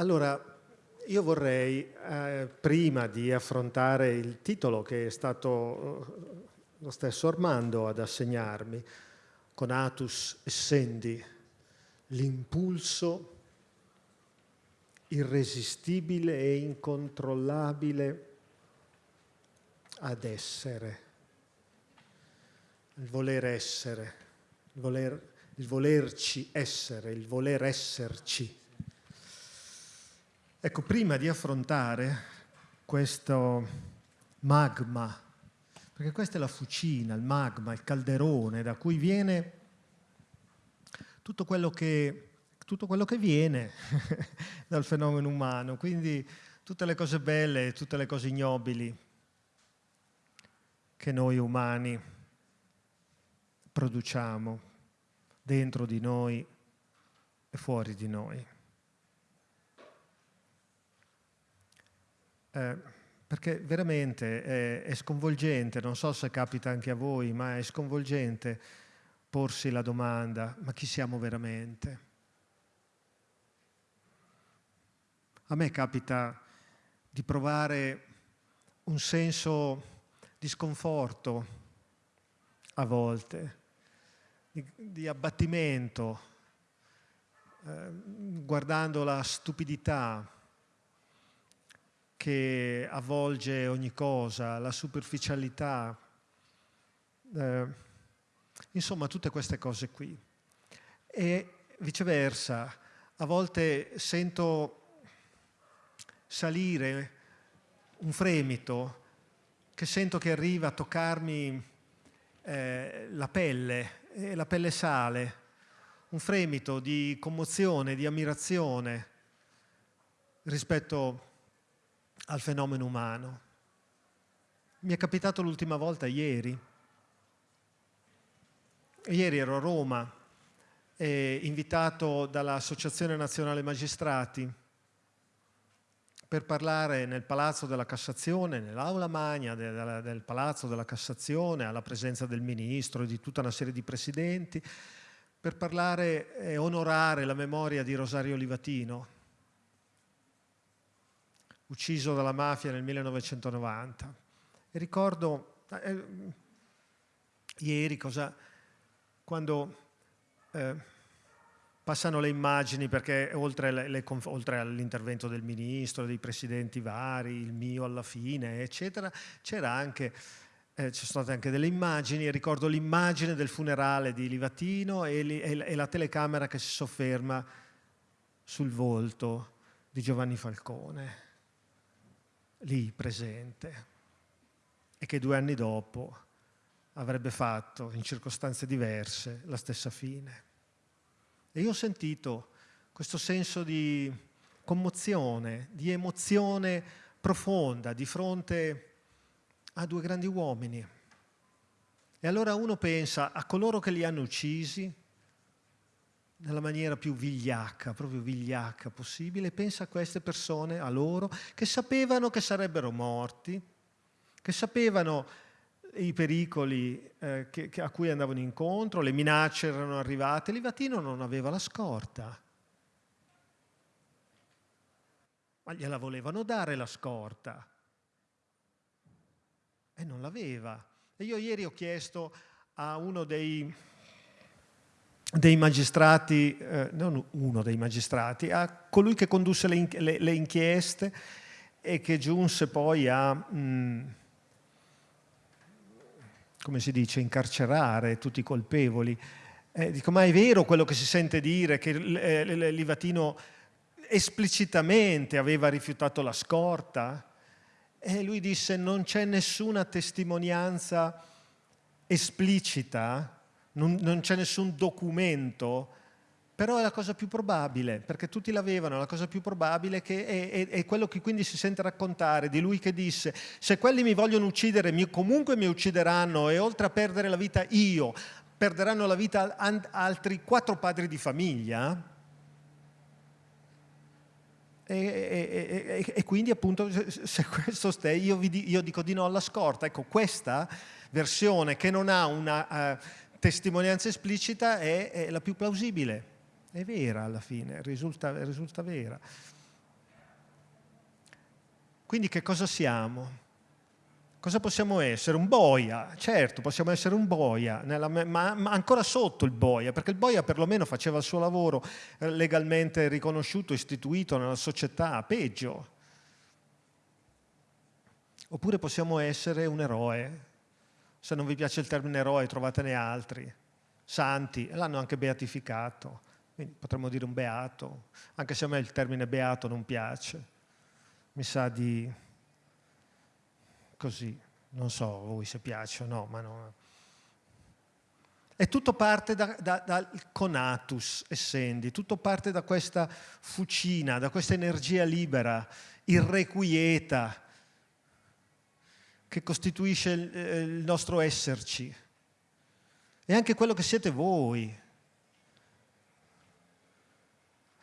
Allora, io vorrei, eh, prima di affrontare il titolo che è stato eh, lo stesso Armando ad assegnarmi, con Atus Essendi, l'impulso irresistibile e incontrollabile ad essere, il voler essere, il, voler, il volerci essere, il voler esserci. Ecco, prima di affrontare questo magma, perché questa è la fucina, il magma, il calderone da cui viene tutto quello che, tutto quello che viene dal fenomeno umano, quindi tutte le cose belle, tutte le cose ignobili che noi umani produciamo dentro di noi e fuori di noi. Eh, perché veramente è, è, sconvolgente, non so se capita anche a voi, ma è sconvolgente porsi la domanda, ma chi siamo veramente? A me capita di provare un senso di sconforto a volte, di, di abbattimento, eh, guardando la stupidità che avvolge ogni cosa, la superficialità, eh, insomma tutte queste cose qui. E viceversa, a volte sento salire un fremito che sento che arriva a toccarmi eh, la pelle, e la pelle sale, un fremito di commozione, di ammirazione rispetto al fenomeno umano. Mi è capitato l'ultima volta ieri. Ieri ero a Roma, eh, invitato dall'Associazione Nazionale Magistrati per parlare nel Palazzo della Cassazione, nell'aula magna del, del Palazzo della Cassazione, alla presenza del Ministro e di tutta una serie di presidenti, per parlare e onorare la memoria di Rosario Livatino, ucciso dalla mafia nel 1990. E ricordo eh, ieri cosa, quando eh, passano le immagini, perché oltre, oltre all'intervento del ministro, dei presidenti vari, il mio alla fine, eccetera, c'era anche eh, ci sono state anche delle immagini, ricordo l'immagine del funerale di Livatino e, li, e, la telecamera che si sofferma sul volto di Giovanni Falcone lì presente e che due anni dopo avrebbe fatto in circostanze diverse la stessa fine. E io ho sentito questo senso di commozione, di emozione profonda di fronte a due grandi uomini. E allora uno pensa a coloro che li hanno uccisi, nella maniera più vigliacca, proprio vigliacca possibile, pensa a queste persone, a loro, che sapevano che sarebbero morti, che sapevano i pericoli eh, che, che a cui andavano incontro, le minacce erano arrivate, Livatino non aveva la scorta. Ma gliela volevano dare la scorta. E non l'aveva. E io ieri ho chiesto a uno dei dei magistrati, eh, non uno dei magistrati, a colui che condusse le, le, le inchieste e che giunse poi a, mh, mm, come si dice, incarcerare tutti i colpevoli. Eh, dico, ma è vero quello che si sente dire, che eh, Livatino esplicitamente aveva rifiutato la scorta? E lui disse, non c'è nessuna testimonianza esplicita non, non c'è nessun documento, però è la cosa più probabile, perché tutti l'avevano, la cosa più probabile che è, è, è, quello che quindi si sente raccontare, di lui che disse se quelli mi vogliono uccidere mi, comunque mi uccideranno e oltre a perdere la vita io, perderanno la vita altri quattro padri di famiglia. E, e, e quindi appunto se questo stai, io, io, dico di no alla scorta. Ecco, questa versione che non ha una... Uh, testimonianza esplicita è, è, la più plausibile, è vera alla fine, risulta, risulta vera. Quindi che cosa siamo? Cosa possiamo essere? Un boia, certo, possiamo essere un boia, nella, ma, ma, ancora sotto il boia, perché il boia perlomeno faceva il suo lavoro eh, legalmente riconosciuto, istituito nella società, peggio. Oppure possiamo essere un eroe. Se non vi piace il termine eroe, trovatene altri. Santi, l'hanno anche beatificato, quindi potremmo dire un beato, anche se a me il termine beato non piace. Mi sa di così, non so voi se piace o no, ma no. E tutto parte da, da, dal conatus essendi, tutto parte da questa fucina, da questa energia libera, irrequieta, che costituisce il, eh, il nostro esserci. E anche quello che siete voi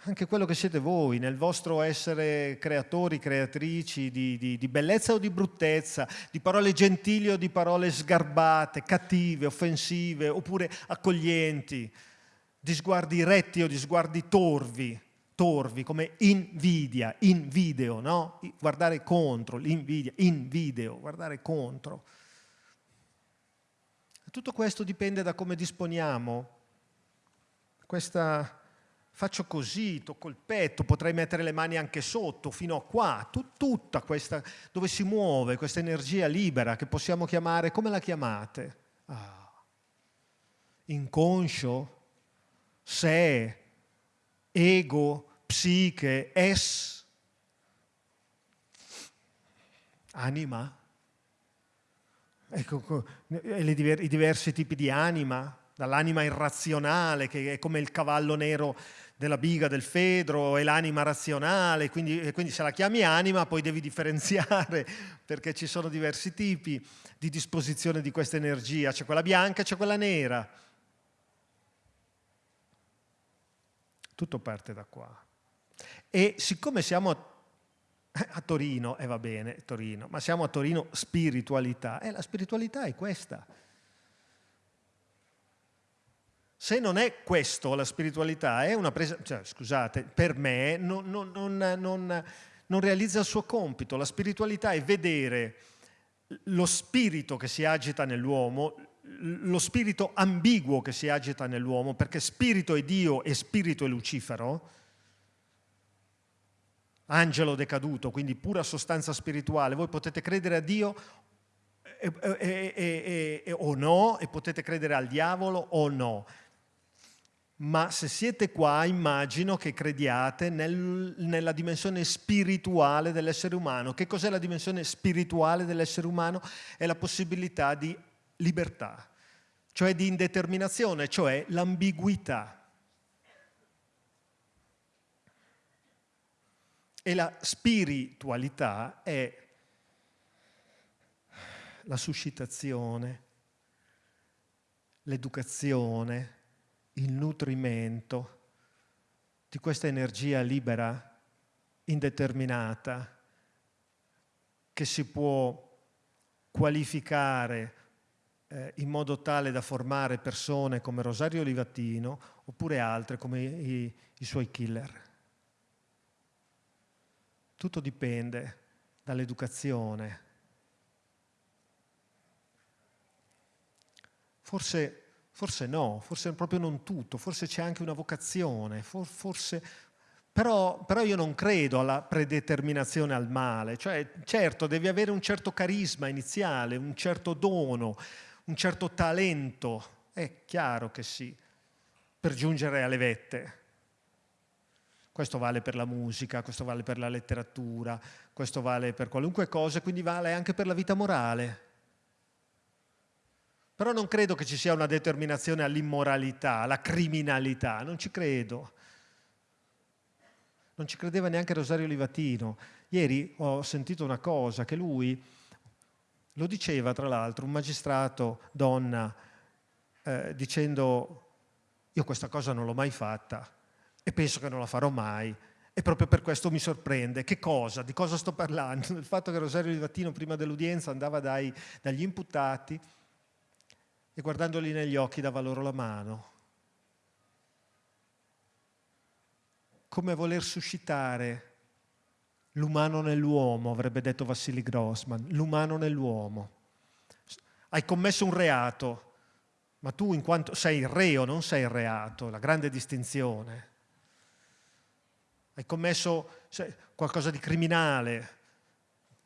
anche quello che siete voi, nel vostro essere creatori, creatrici di, di, di, bellezza o di bruttezza, di parole gentili o di parole sgarbate, cattive, offensive, oppure accoglienti, di sguardi retti o di sguardi torvi, torvi come invidia, in video, no? Guardare contro, l'invidia, in video, guardare contro. Tutto questo dipende da come disponiamo questa faccio così, tocco il petto, potrei mettere le mani anche sotto, fino a qua, tut, tutta questa, dove si muove questa energia libera che possiamo chiamare, come la chiamate? Ah. Inconscio, sé, ego, psiche, es, anima. Ecco, i diversi tipi di anima, dall'anima irrazionale che è come il cavallo nero della biga, del fedro, e l'anima razionale, quindi, quindi se la chiami anima poi devi differenziare perché ci sono diversi tipi di disposizione di questa energia, c'è quella bianca e c'è quella nera. Tutto parte da qua. E siccome siamo a Torino, e eh va bene, Torino, ma siamo a Torino spiritualità, e eh, la spiritualità è questa. Se non è questo la spiritualità, è una presa, cioè, scusate, per me non, non, non, non realizza il suo compito. La spiritualità è vedere lo spirito che si agita nell'uomo, lo spirito ambiguo che si agita nell'uomo, perché spirito è Dio e spirito è Lucifero, angelo decaduto, quindi pura sostanza spirituale. Voi potete credere a Dio e, e, e, o no, e potete credere al diavolo o no ma se siete qua immagino che crediate nel, nella dimensione spirituale dell'essere umano. Che cos'è la dimensione spirituale dell'essere umano? È la possibilità di libertà, cioè di indeterminazione, cioè l'ambiguità. E la spiritualità è la suscitazione, l'educazione, il nutrimento di questa energia libera, indeterminata, che si può qualificare eh, in modo tale da formare persone come Rosario Livatino oppure altre come i, i suoi killer. Tutto dipende dall'educazione. Forse Forse no, forse proprio non tutto, forse c'è anche una vocazione, for, forse... Però, però, io non credo alla predeterminazione al male, cioè certo devi avere un certo carisma iniziale, un certo dono, un certo talento, è chiaro che sì, per giungere alle vette. Questo vale per la musica, questo vale per la letteratura, questo vale per qualunque cosa, quindi vale anche per la vita morale. Però non credo che ci sia una determinazione all'immoralità, alla criminalità, non ci credo. Non ci credeva neanche Rosario Livatino. Ieri ho sentito una cosa, che lui, lo diceva tra l'altro, un magistrato donna, eh, dicendo io questa cosa non l'ho mai fatta e penso che non la farò mai. E proprio per questo mi sorprende. Che cosa? Di cosa sto parlando? Del fatto che Rosario Livatino prima dell'udienza andava dai, dagli imputati e guardandoli negli occhi dava loro la mano. Come voler suscitare L'umano nell'uomo, avrebbe detto Vassili Grossman, l'umano nell'uomo. Hai commesso un reato, ma tu in quanto sei il reo, non sei il reato, la grande distinzione. Hai commesso qualcosa di criminale,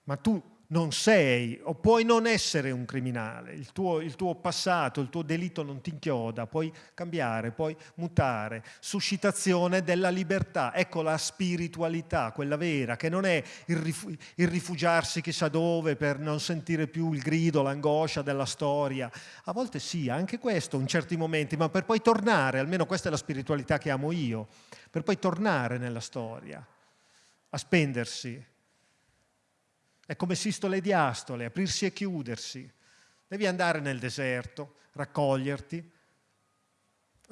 ma tu non sei o puoi non essere un criminale, il tuo, il tuo, passato, il tuo delitto non ti inchioda, puoi cambiare, puoi mutare. Suscitazione della libertà, ecco la spiritualità, quella vera, che non è il, il rifugiarsi chissà dove per non sentire più il grido, l'angoscia della storia. A volte sì, anche questo in certi momenti, ma per poi tornare, almeno questa è la spiritualità che amo io, per poi tornare nella storia, a spendersi, è come sistole e diastole, aprirsi e chiudersi. Devi andare nel deserto, raccoglierti,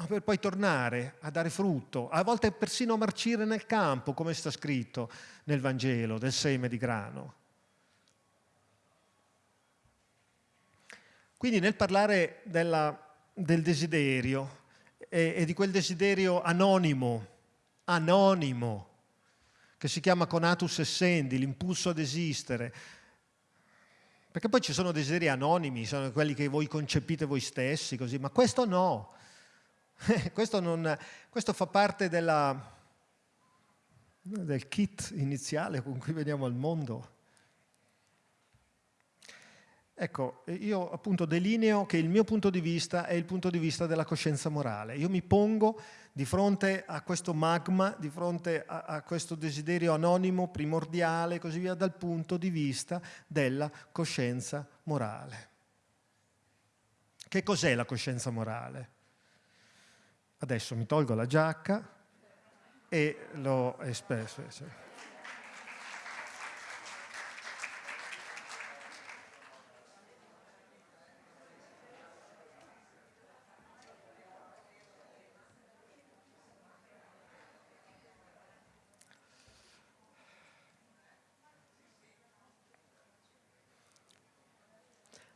per poi tornare a dare frutto, a volte persino marcire nel campo, come sta scritto nel Vangelo, del seme di grano. Quindi nel parlare della, del desiderio e, e di quel desiderio anonimo, anonimo, che si chiama conatus essendi, l'impulso ad esistere. Perché poi ci sono desideri anonimi, sono quelli che voi concepite voi stessi, così, ma questo no. questo, non, questo fa parte della, del kit iniziale con cui veniamo al mondo. Ecco, io appunto delineo che il mio punto di vista è il punto di vista della coscienza morale. Io mi pongo di fronte a questo magma, di fronte a, a questo desiderio anonimo, primordiale e così via, dal punto di vista della coscienza morale. Che cos'è la coscienza morale? Adesso mi tolgo la giacca e l'ho espresso.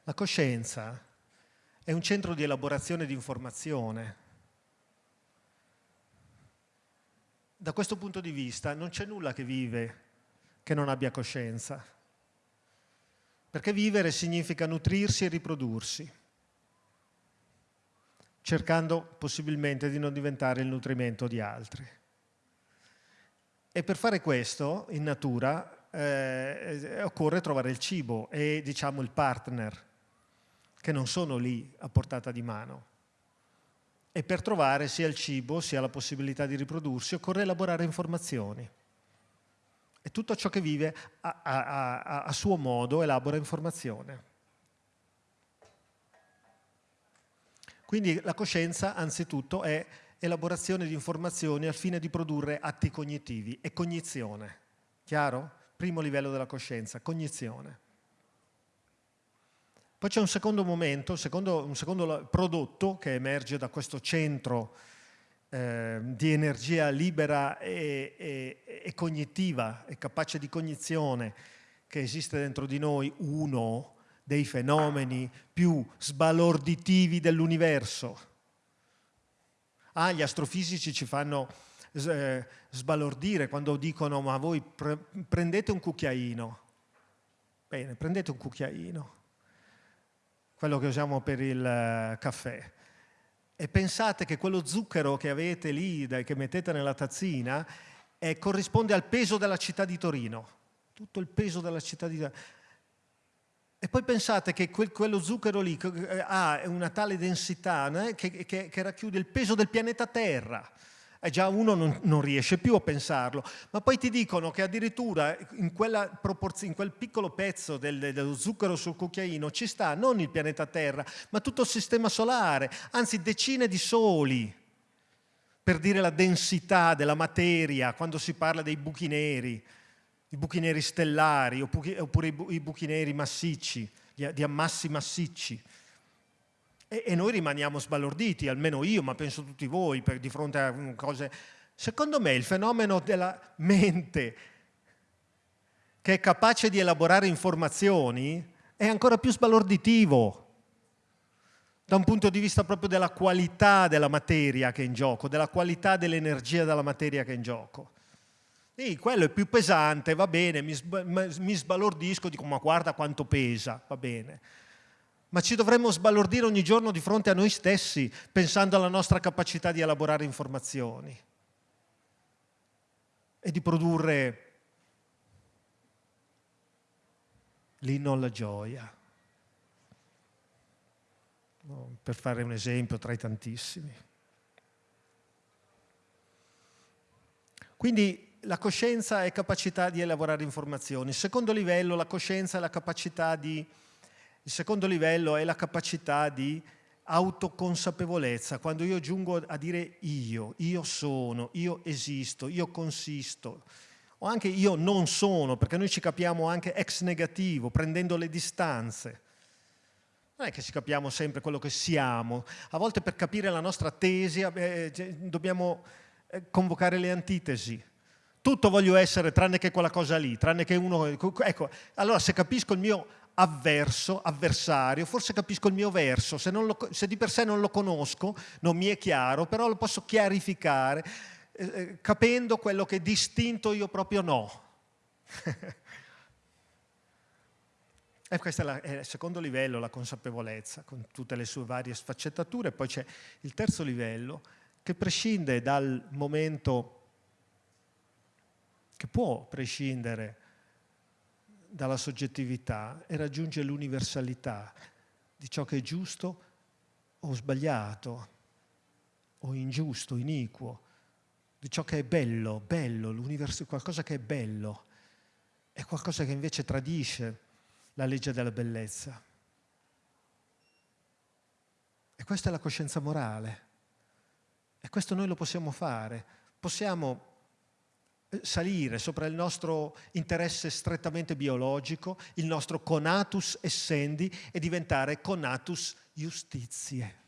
La coscienza è un centro di elaborazione di informazione. Da questo punto di vista non c'è nulla che vive che non abbia coscienza, perché vivere significa nutrirsi e riprodursi, cercando possibilmente di non diventare il nutrimento di altri. E per fare questo, in natura, eh, occorre trovare il cibo e diciamo il partner che non sono lì a portata di mano. E per trovare sia il cibo sia la possibilità di riprodursi occorre elaborare informazioni. E tutto ciò che vive a, a, a, a suo modo elabora informazione. Quindi la coscienza anzitutto è elaborazione di informazioni al fine di produrre atti cognitivi e cognizione. Chiaro? Primo livello della coscienza, cognizione. Poi c'è un secondo momento, secondo, un secondo prodotto che emerge da questo centro eh, di energia libera e, e, e cognitiva e capace di cognizione che esiste dentro di noi, uno dei fenomeni più sbalorditivi dell'universo. Ah, gli astrofisici ci fanno eh, sbalordire quando dicono ma voi pre prendete un cucchiaino. Bene, prendete un cucchiaino quello che usiamo per il eh, caffè. E pensate che quello zucchero che avete lì, che mettete nella tazzina, eh, corrisponde al peso della città di Torino. Tutto il peso della città di Torino. E poi pensate che quel, quello zucchero lì eh, ha una tale densità né, che, che, che racchiude il peso del pianeta Terra e già uno non, non, riesce più a pensarlo, ma poi ti dicono che addirittura in, in quel piccolo pezzo del, dello zucchero sul cucchiaino ci sta non il pianeta Terra, ma tutto il sistema solare, anzi decine di soli, per dire la densità della materia quando si parla dei buchi neri, i buchi neri stellari oppure i buchi neri massicci, di ammassi massicci. E, e noi rimaniamo sbalorditi, almeno io, ma penso tutti voi, per, di fronte a mm, cose... Secondo me il fenomeno della mente che è capace di elaborare informazioni è ancora più sbalorditivo da un punto di vista proprio della qualità della materia che è in gioco, della qualità dell'energia della materia che è in gioco. Sì, quello è più pesante, va bene, mi, mi sbalordisco, dico ma guarda quanto pesa, va bene. Ma ci dovremmo sbalordire ogni giorno di fronte a noi stessi, pensando alla nostra capacità di elaborare informazioni e di produrre l'inno alla gioia. Per fare un esempio tra i tantissimi. Quindi la coscienza è capacità di elaborare informazioni. Il secondo livello, la coscienza è la capacità di... Il secondo livello è la capacità di autoconsapevolezza, quando io giungo a dire io, io sono, io esisto, io consisto, o anche io non sono, perché noi ci capiamo anche ex negativo, prendendo le distanze. Non è che ci capiamo sempre quello che siamo, a volte per capire la nostra tesi eh, dobbiamo eh, convocare le antitesi. Tutto voglio essere tranne che quella cosa lì, tranne che uno... Ecco, allora se capisco il mio avverso, avversario, forse capisco il mio verso, se, lo, se, di per sé non lo conosco, non mi è chiaro, però lo posso chiarificare, eh, eh capendo quello che distinto io proprio no. e questo è, il secondo livello, la consapevolezza, con tutte le sue varie sfaccettature. Poi c'è il terzo livello, che prescinde dal momento, che può prescindere dalla soggettività e raggiunge l'universalità di ciò che è giusto o sbagliato, o ingiusto, iniquo, di ciò che è bello, bello, qualcosa che è bello, è qualcosa che invece tradisce la legge della bellezza. E questa è la coscienza morale. E questo noi lo possiamo fare. Possiamo salire sopra il nostro interesse strettamente biologico, il nostro conatus essendi e diventare conatus justizie.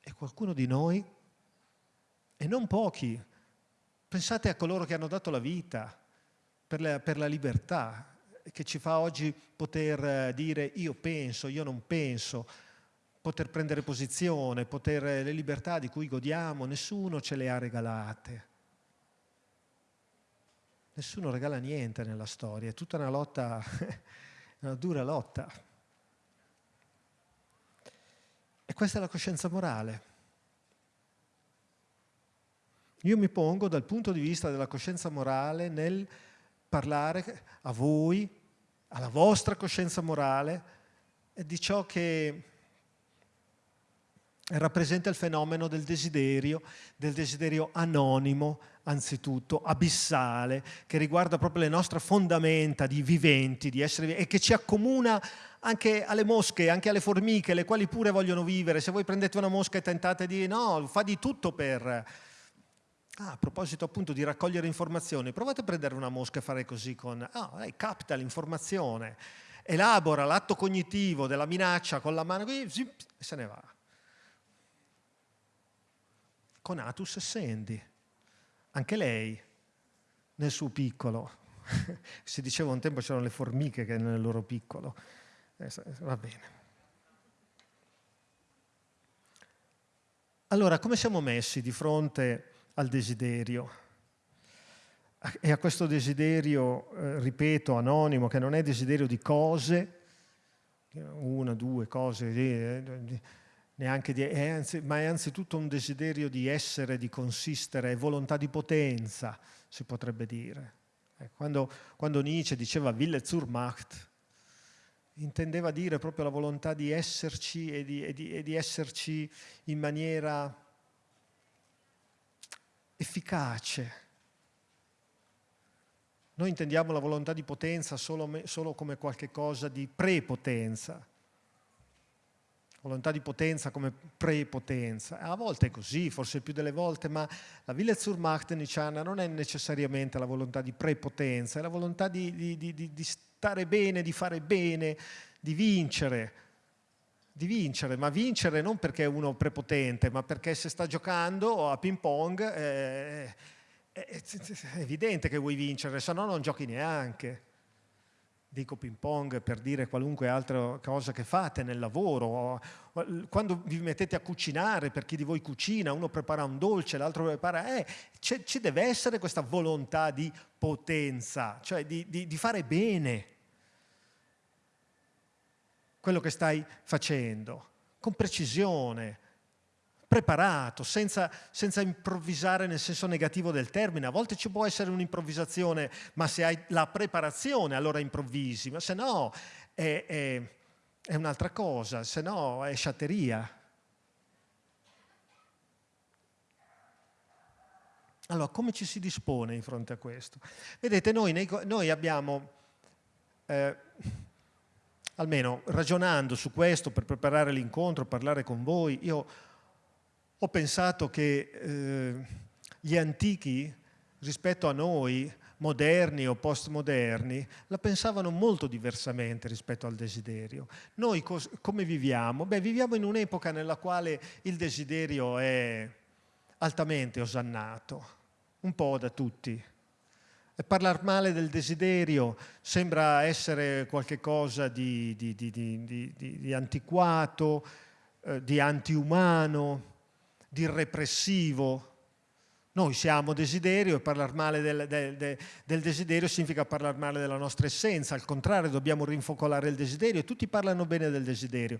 E qualcuno di noi, e non pochi, pensate a coloro che hanno dato la vita per la, per la libertà, che ci fa oggi poter eh, dire io penso, io non penso, poter prendere posizione, poter, le libertà di cui godiamo, nessuno ce le ha regalate. Nessuno regala niente nella storia, è tutta una lotta, una dura lotta. E questa è la coscienza morale. Io mi pongo dal punto di vista della coscienza morale nel parlare a voi, alla vostra coscienza morale, di ciò che rappresenta il fenomeno del desiderio, del desiderio anonimo, anzitutto, abissale, che riguarda proprio le nostre fondamenta di viventi, di essere e che ci accomuna anche alle mosche, anche alle formiche, le quali pure vogliono vivere. Se voi prendete una mosca e tentate di no, fa di tutto per... Ah, a proposito appunto di raccogliere informazioni, provate a prendere una mosca e fare così con... Ah, lei capta l'informazione, elabora l'atto cognitivo della minaccia con la mano e se ne va con Atus e Sandy, anche lei nel suo piccolo. si diceva un tempo c'erano le formiche che nel loro piccolo. Eh, va bene. Allora, come siamo messi di fronte al desiderio? E a questo desiderio, eh, ripeto, anonimo, che non è desiderio di cose, una, due cose, eh, neanche di, è anzi, ma è anzitutto un desiderio di essere, di consistere, è volontà di potenza, si potrebbe dire. Eh, quando, quando, Nietzsche diceva Wille zur Macht, intendeva dire proprio la volontà di esserci e di, e di, e di esserci in maniera efficace. Noi intendiamo la volontà di potenza solo, solo come qualche cosa di prepotenza, volontà di potenza come prepotenza. A volte è così, forse più delle volte, ma la Willezurmacht nicciana non è necessariamente la volontà di prepotenza, è la volontà di, di, di, di, stare bene, di fare bene, di vincere, di vincere, ma vincere non perché è uno prepotente, ma perché se sta giocando a ping pong eh, è, è, è evidente che vuoi vincere, se no non giochi neanche. Dico ping pong per dire qualunque altra cosa che fate nel lavoro, quando vi mettete a cucinare, per chi di voi cucina, uno prepara un dolce, l'altro prepara, eh, ci deve essere questa volontà di potenza, cioè di, di, di fare bene quello che stai facendo, con precisione, preparato, senza, senza, improvvisare nel senso negativo del termine. A volte ci può essere un'improvvisazione, ma se hai la preparazione allora improvvisi, ma se no è, è, è un'altra cosa, se no è sciatteria. Allora, come ci si dispone di fronte a questo? Vedete, noi, noi abbiamo, eh, almeno ragionando su questo per preparare l'incontro, parlare con voi, io ho pensato che eh, gli antichi rispetto a noi, moderni o postmoderni, la pensavano molto diversamente rispetto al desiderio. Noi come viviamo? Beh, viviamo in un'epoca nella quale il desiderio è altamente osannato, un po' da tutti. E parlare male del desiderio sembra essere qualcosa di, di, di, di antiquato, eh, di antiumano, di repressivo. Noi siamo desiderio e parlare male del, del, del, desiderio significa parlare male della nostra essenza, al contrario dobbiamo rinfocolare il desiderio e tutti parlano bene del desiderio.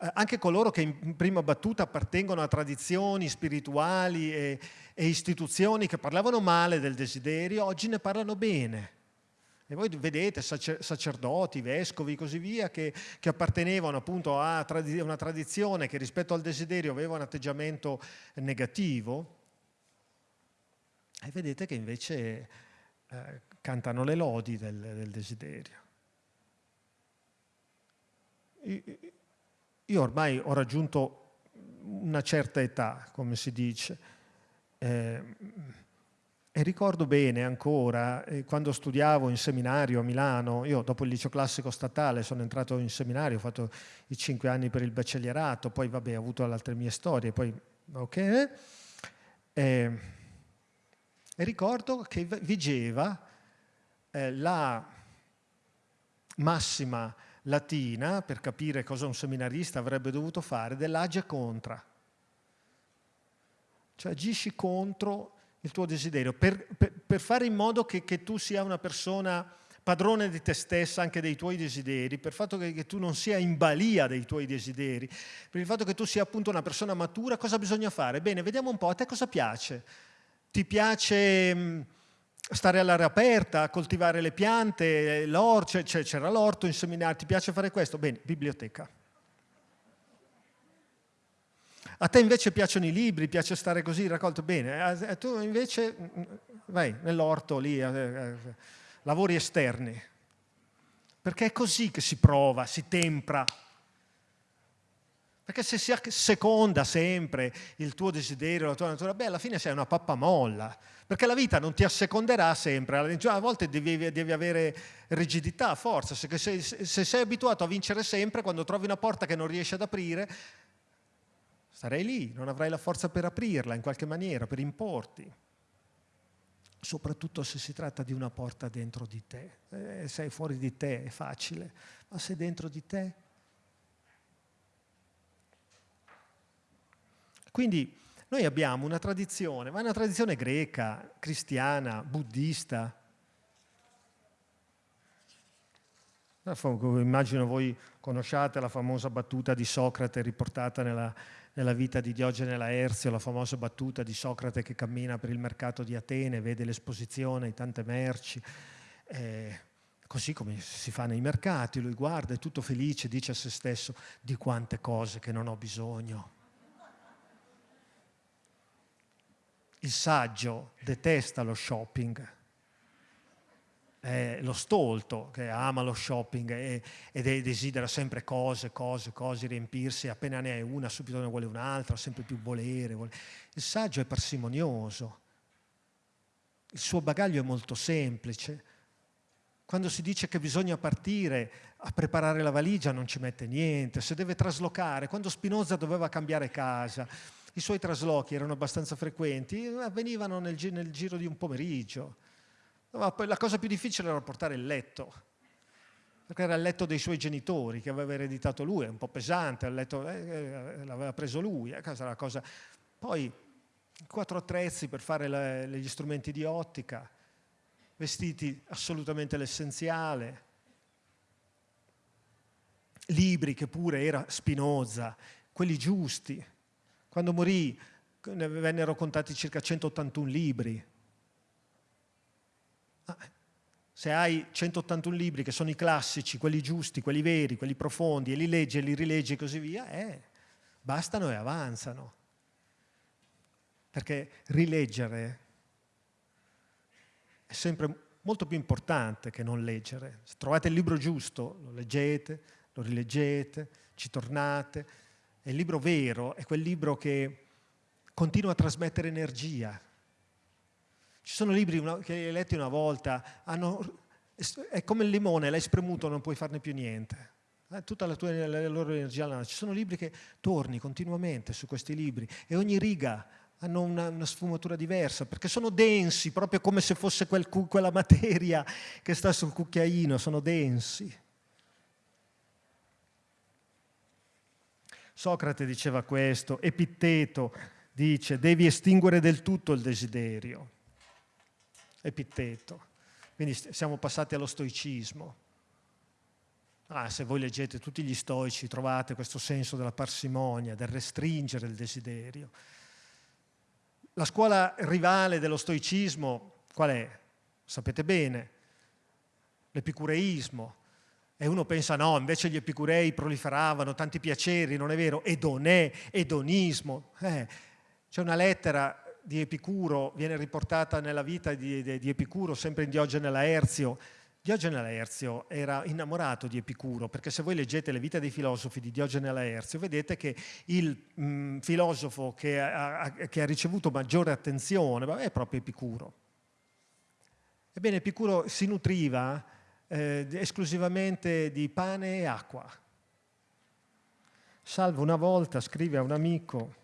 Eh, anche coloro che in prima battuta appartengono a tradizioni spirituali e, e istituzioni che parlavano male del desiderio, oggi ne parlano bene. E voi vedete sacerdoti, vescovi e così via che, che appartenevano appunto a una tradizione che rispetto al desiderio aveva un atteggiamento negativo e vedete che invece eh, cantano le lodi del, del desiderio. Io ormai ho raggiunto una certa età, come si dice, eh, e ricordo bene ancora, eh, quando studiavo in seminario a Milano, io dopo il liceo classico statale sono entrato in seminario, ho fatto i cinque anni per il baccellierato, poi vabbè ho avuto altre mie storie, poi ok. E, e ricordo che vigeva eh, la massima latina, per capire cosa un seminarista avrebbe dovuto fare, dell'age contra. Cioè agisci contro il tuo desiderio, per, per, per fare in modo che, che, tu sia una persona padrone di te stessa, anche dei tuoi desideri, per il fatto che, che, tu non sia in balia dei tuoi desideri, per il fatto che tu sia appunto una persona matura, cosa bisogna fare? Bene, vediamo un po', a te cosa piace? Ti piace mm, stare all'aria aperta, coltivare le piante, l'orto, c'era l'orto in seminario, ti piace fare questo? Bene, biblioteca. A te invece piacciono i libri, piace stare così raccolto bene, e tu invece mm, mm, vai nell'orto lì, lavori esterni. Perché è così che si prova, si tempra. Perché se si seconda sempre il tuo desiderio, la tua natura, beh, alla fine sei una pappamolla. Perché la vita non ti asseconderà sempre, a volte devi, devi avere rigidità, forza. Se, se, se sei abituato a vincere sempre, quando trovi una porta che non riesci ad aprire, Starei lì, non avrai la forza per aprirla in qualche maniera, per importi. Soprattutto se si tratta di una porta dentro di te. Eh, sei fuori di te, è facile, ma se dentro di te... Quindi noi abbiamo una tradizione, ma è una tradizione greca, cristiana, buddista. Immagino voi conosciate la famosa battuta di Socrate riportata nella nella vita di Diogene Laerzio, la famosa battuta di Socrate che cammina per il mercato di Atene, vede l'esposizione di tante merci, eh, così come si fa nei mercati, lui guarda, è tutto felice, dice a se stesso di quante cose che non ho bisogno. Il saggio detesta lo shopping, è lo stolto che ama lo shopping e, e, desidera sempre cose, cose, cose, riempirsi, appena ne hai una subito ne vuole un'altra, sempre più volere, volere. Il saggio è parsimonioso, il suo bagaglio è molto semplice. Quando si dice che bisogna partire a preparare la valigia non ci mette niente, se deve traslocare, quando Spinoza doveva cambiare casa, i suoi traslochi erano abbastanza frequenti, avvenivano nel, nel giro di un pomeriggio la cosa più difficile era portare il letto. perché era il letto dei suoi genitori che aveva ereditato lui, è un po' pesante, eh, eh l'aveva preso lui, eh, la cosa. Poi quattro attrezzi per fare le, gli strumenti di ottica, vestiti assolutamente l'essenziale, libri che pure era Spinoza, quelli giusti. Quando morì ne vennero contati circa 181 libri. Ah, se hai 181 libri che sono i classici, quelli giusti, quelli veri, quelli profondi, e li leggi e li rileggi e così via, eh, bastano e avanzano. Perché rileggere è sempre molto più importante che non leggere. Se trovate il libro giusto, lo leggete, lo rileggete, ci tornate. E il libro vero è quel libro che continua a trasmettere energia, ci sono libri che hai letti una volta, hanno, è come il limone, l'hai spremuto, non puoi farne più niente. Eh, tutta la, tua, la loro energia. Ci sono libri che torni continuamente su questi libri e ogni riga hanno una, una, sfumatura diversa, perché sono densi, proprio come se fosse quel, quella materia che sta sul cucchiaino, sono densi. Socrate diceva questo, Epitteto dice devi estinguere del tutto il desiderio. Epitteto. Quindi siamo passati allo stoicismo. Ah, se voi leggete tutti gli stoici trovate questo senso della parsimonia, del restringere il desiderio. La scuola rivale dello stoicismo qual è? Sapete bene, l'epicureismo. E uno pensa no, invece gli epicurei proliferavano tanti piaceri, non è vero? Edonè, edonismo. Eh, c'è una lettera di Epicuro viene riportata nella vita di, di, di Epicuro, sempre in Diogene Laerzio. Diogene Laerzio era innamorato di Epicuro, perché se voi leggete le vite dei filosofi di Diogene Laerzio, vedete che il mh, mm, filosofo che ha, che ha, ricevuto maggiore attenzione è proprio Epicuro. Ebbene, Epicuro si nutriva eh, esclusivamente di pane e acqua. Salvo una volta scrive a un amico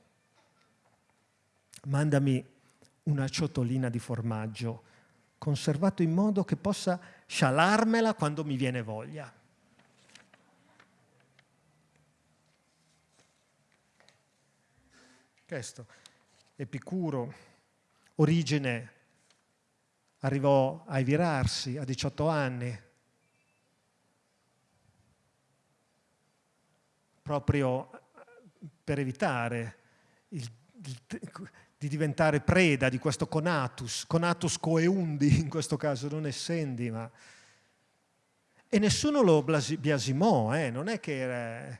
mandami una ciotolina di formaggio conservato in modo che possa scialarmela quando mi viene voglia. Questo, Epicuro, origine, arrivò a virarsi a 18 anni, proprio per evitare il, il, di diventare preda di questo conatus, conatus coeundi in questo caso, non essendi, ma... E nessuno lo biasimò, eh? non è che era...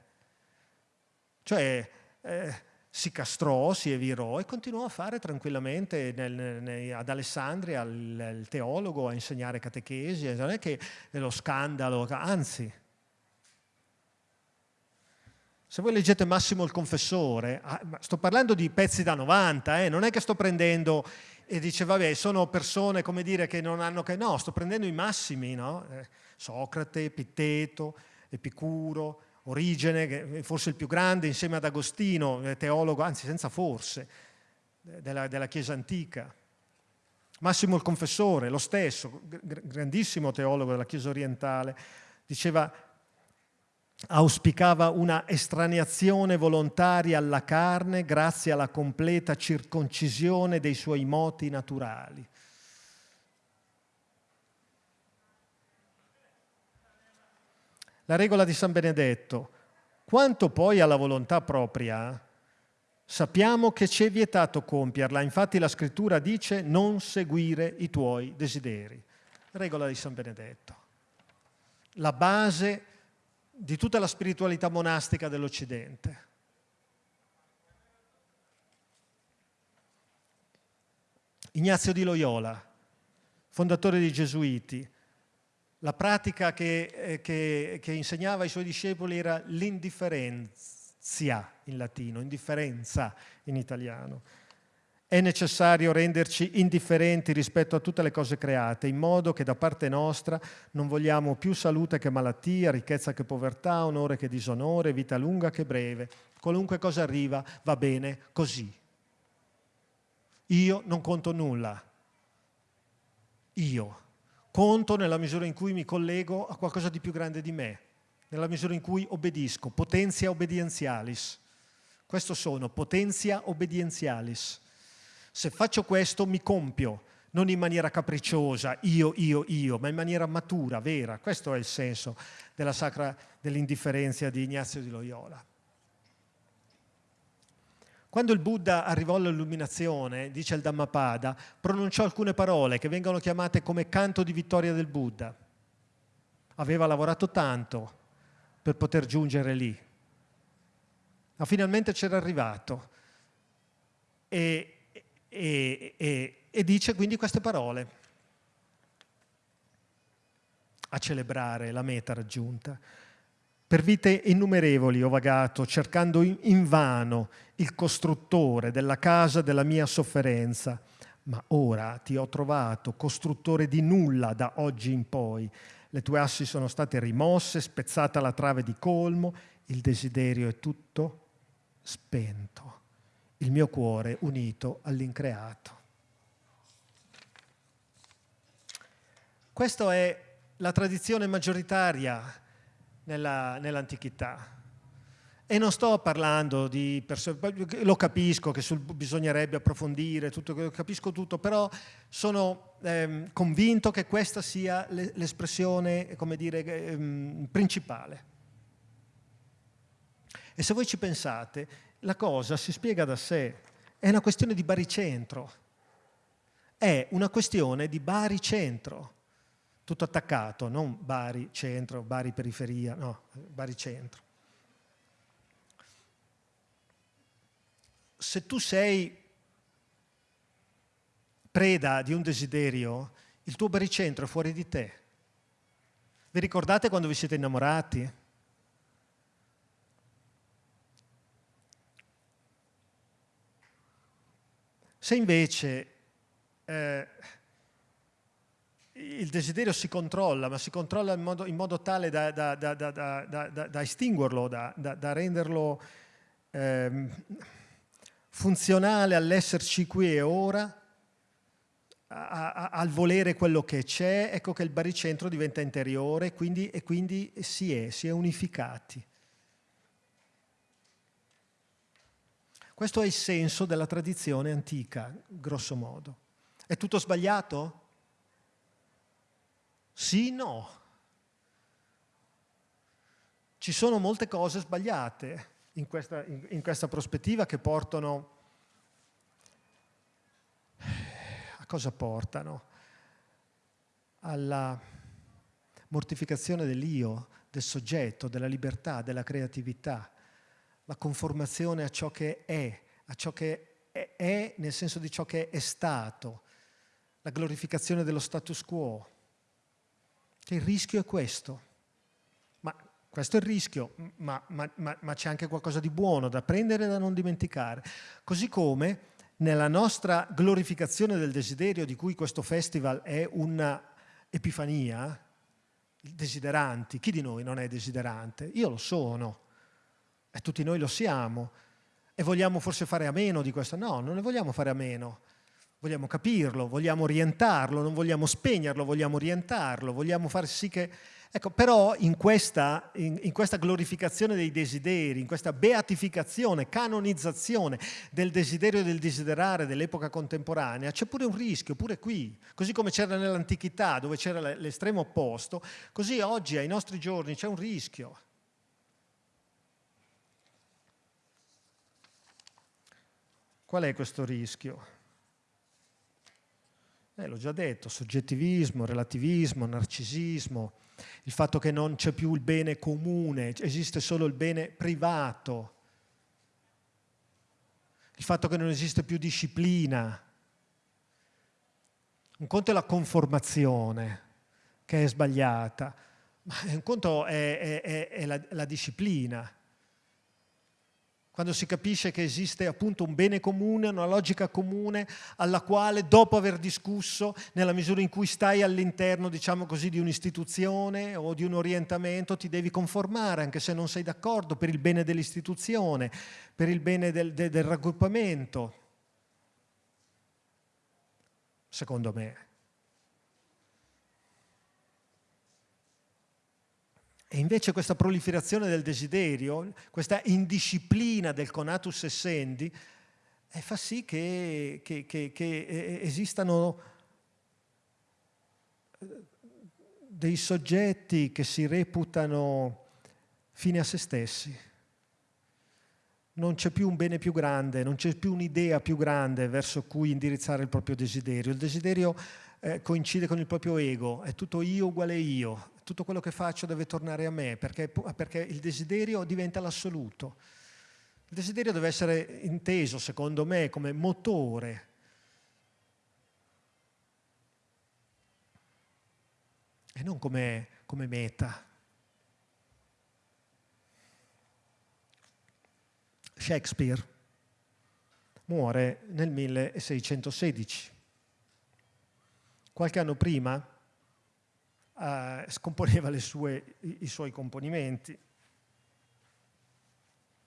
Cioè, eh, si castrò, si evirò e continuò a fare tranquillamente nel, nel, ad Alessandria il, il, teologo, a insegnare catechesi, non è che lo scandalo, anzi, se voi leggete Massimo il Confessore, ah, sto parlando di pezzi da 90, eh, non è che sto prendendo e dice vabbè sono persone come dire che non hanno che... No, sto prendendo i massimi, no? eh, Socrate, Epitteto, Epicuro, Origene, forse il più grande insieme ad Agostino, eh, teologo, anzi senza forse, della, della Chiesa antica. Massimo il Confessore, lo stesso, grandissimo teologo della Chiesa orientale, diceva auspicava una estraneazione volontaria alla carne grazie alla completa circoncisione dei suoi moti naturali. La regola di San Benedetto. Quanto poi alla volontà propria, sappiamo che ci è vietato compierla, infatti la scrittura dice non seguire i tuoi desideri. Regola di San Benedetto. La base di tutta la spiritualità monastica dell'Occidente. Ignazio di Loyola, fondatore dei Gesuiti, la pratica che, eh, che, che insegnava ai suoi discepoli era l'indifferenzia in latino, indifferenza in italiano. È necessario renderci indifferenti rispetto a tutte le cose create, in modo che da parte nostra non vogliamo più salute che malattia, ricchezza che povertà, onore che disonore, vita lunga che breve. Qualunque cosa arriva va bene così. Io non conto nulla. Io. conto nella misura in cui mi collego a qualcosa di più grande di me, nella misura in cui obbedisco, potentia obedientialis. Questo sono, potentia obedientialis. Se faccio questo mi compio, non in maniera capricciosa, io, io, io, ma in maniera matura, vera. Questo è il senso della sacra dell'indifferenza di Ignazio di Loyola. Quando il Buddha arrivò all'illuminazione, dice il Dhammapada, pronunciò alcune parole che vengono chiamate come canto di vittoria del Buddha. Aveva lavorato tanto per poter giungere lì, ma finalmente c'era arrivato. E, e, e, e dice quindi queste parole a celebrare la meta raggiunta. Per vite innumerevoli ho vagato cercando invano il costruttore della casa della mia sofferenza, ma ora ti ho trovato, costruttore di nulla da oggi in poi. Le tue assi sono state rimosse, spezzata la trave di colmo, il desiderio è tutto spento, il mio cuore unito all'increato. Questa è la tradizione maggioritaria nella, nell'antichità. E non sto parlando di persone, lo capisco che sul, bisognerebbe approfondire, tutto, capisco tutto, però sono ehm, convinto che questa sia l'espressione, come dire, ehm, principale. E se voi ci pensate, la cosa si spiega da sé, è una questione di baricentro, è una questione di baricentro tutto attaccato, non Bari centro, Bari periferia, no, Bari centro. Se tu sei preda di un desiderio, il tuo baricentro è fuori di te. Vi ricordate quando vi siete innamorati? Se invece eh, il desiderio si controlla, ma si controlla in modo, in modo tale da, da, da, da, estinguerlo, da, renderlo eh, funzionale all'esserci qui e ora, a, a, al volere quello che c'è, ecco che il baricentro diventa interiore quindi, e quindi si è, si è unificati. Questo è il senso della tradizione antica, grosso modo. È tutto sbagliato? Sì, no. Ci sono molte cose sbagliate in questa, in, in questa prospettiva che portano... A cosa portano? Alla mortificazione dell'io, del soggetto, della libertà, della creatività, la conformazione a ciò che è, a ciò che è, nel senso di ciò che è stato, la glorificazione dello status quo, che il rischio è questo. Ma questo è il rischio, ma, ma, ma, ma c'è anche qualcosa di buono da prendere e da non dimenticare. Così come nella nostra glorificazione del desiderio, di cui questo festival è un'epifania, desideranti, chi di noi non è desiderante? Io lo sono, e tutti noi lo siamo, e vogliamo forse fare a meno di questo? No, non ne vogliamo fare a meno vogliamo capirlo, vogliamo orientarlo, non vogliamo spegnerlo, vogliamo orientarlo, vogliamo far sì che... Ecco, però in questa, in, in questa glorificazione dei desideri, in questa beatificazione, canonizzazione del desiderio e del desiderare dell'epoca contemporanea, c'è pure un rischio, pure qui. Così come c'era nell'antichità, dove c'era l'estremo opposto, così oggi, ai nostri giorni, c'è un rischio. Qual è questo rischio? Eh, l'ho già detto, soggettivismo, relativismo, narcisismo, il fatto che non c'è più il bene comune, esiste solo il bene privato, il fatto che non esiste più disciplina. Un conto è la conformazione, che è sbagliata, ma un conto è, è, è, è la, la disciplina quando si capisce che esiste appunto un bene comune, una logica comune alla quale dopo aver discusso, nella misura in cui stai all'interno, diciamo così, di un'istituzione o di un orientamento, ti devi conformare, anche se non sei d'accordo, per il bene dell'istituzione, per il bene del, del, del raggruppamento. Secondo me. E invece questa proliferazione del desiderio, questa indisciplina del conatus essendi, eh, fa sì che, che, che, che eh, esistano eh, dei soggetti che si reputano fine a se stessi. Non c'è più un bene più grande, non c'è più un'idea più grande verso cui indirizzare il proprio desiderio. Il desiderio eh, coincide con il proprio ego, è tutto io uguale io, tutto quello che faccio deve tornare a me, perché, perché il desiderio diventa l'assoluto. Il desiderio deve essere inteso, secondo me, come motore. E non come, come meta. Shakespeare muore nel 1616. Qualche anno prima eh, scomponeva sue, i, suoi componimenti.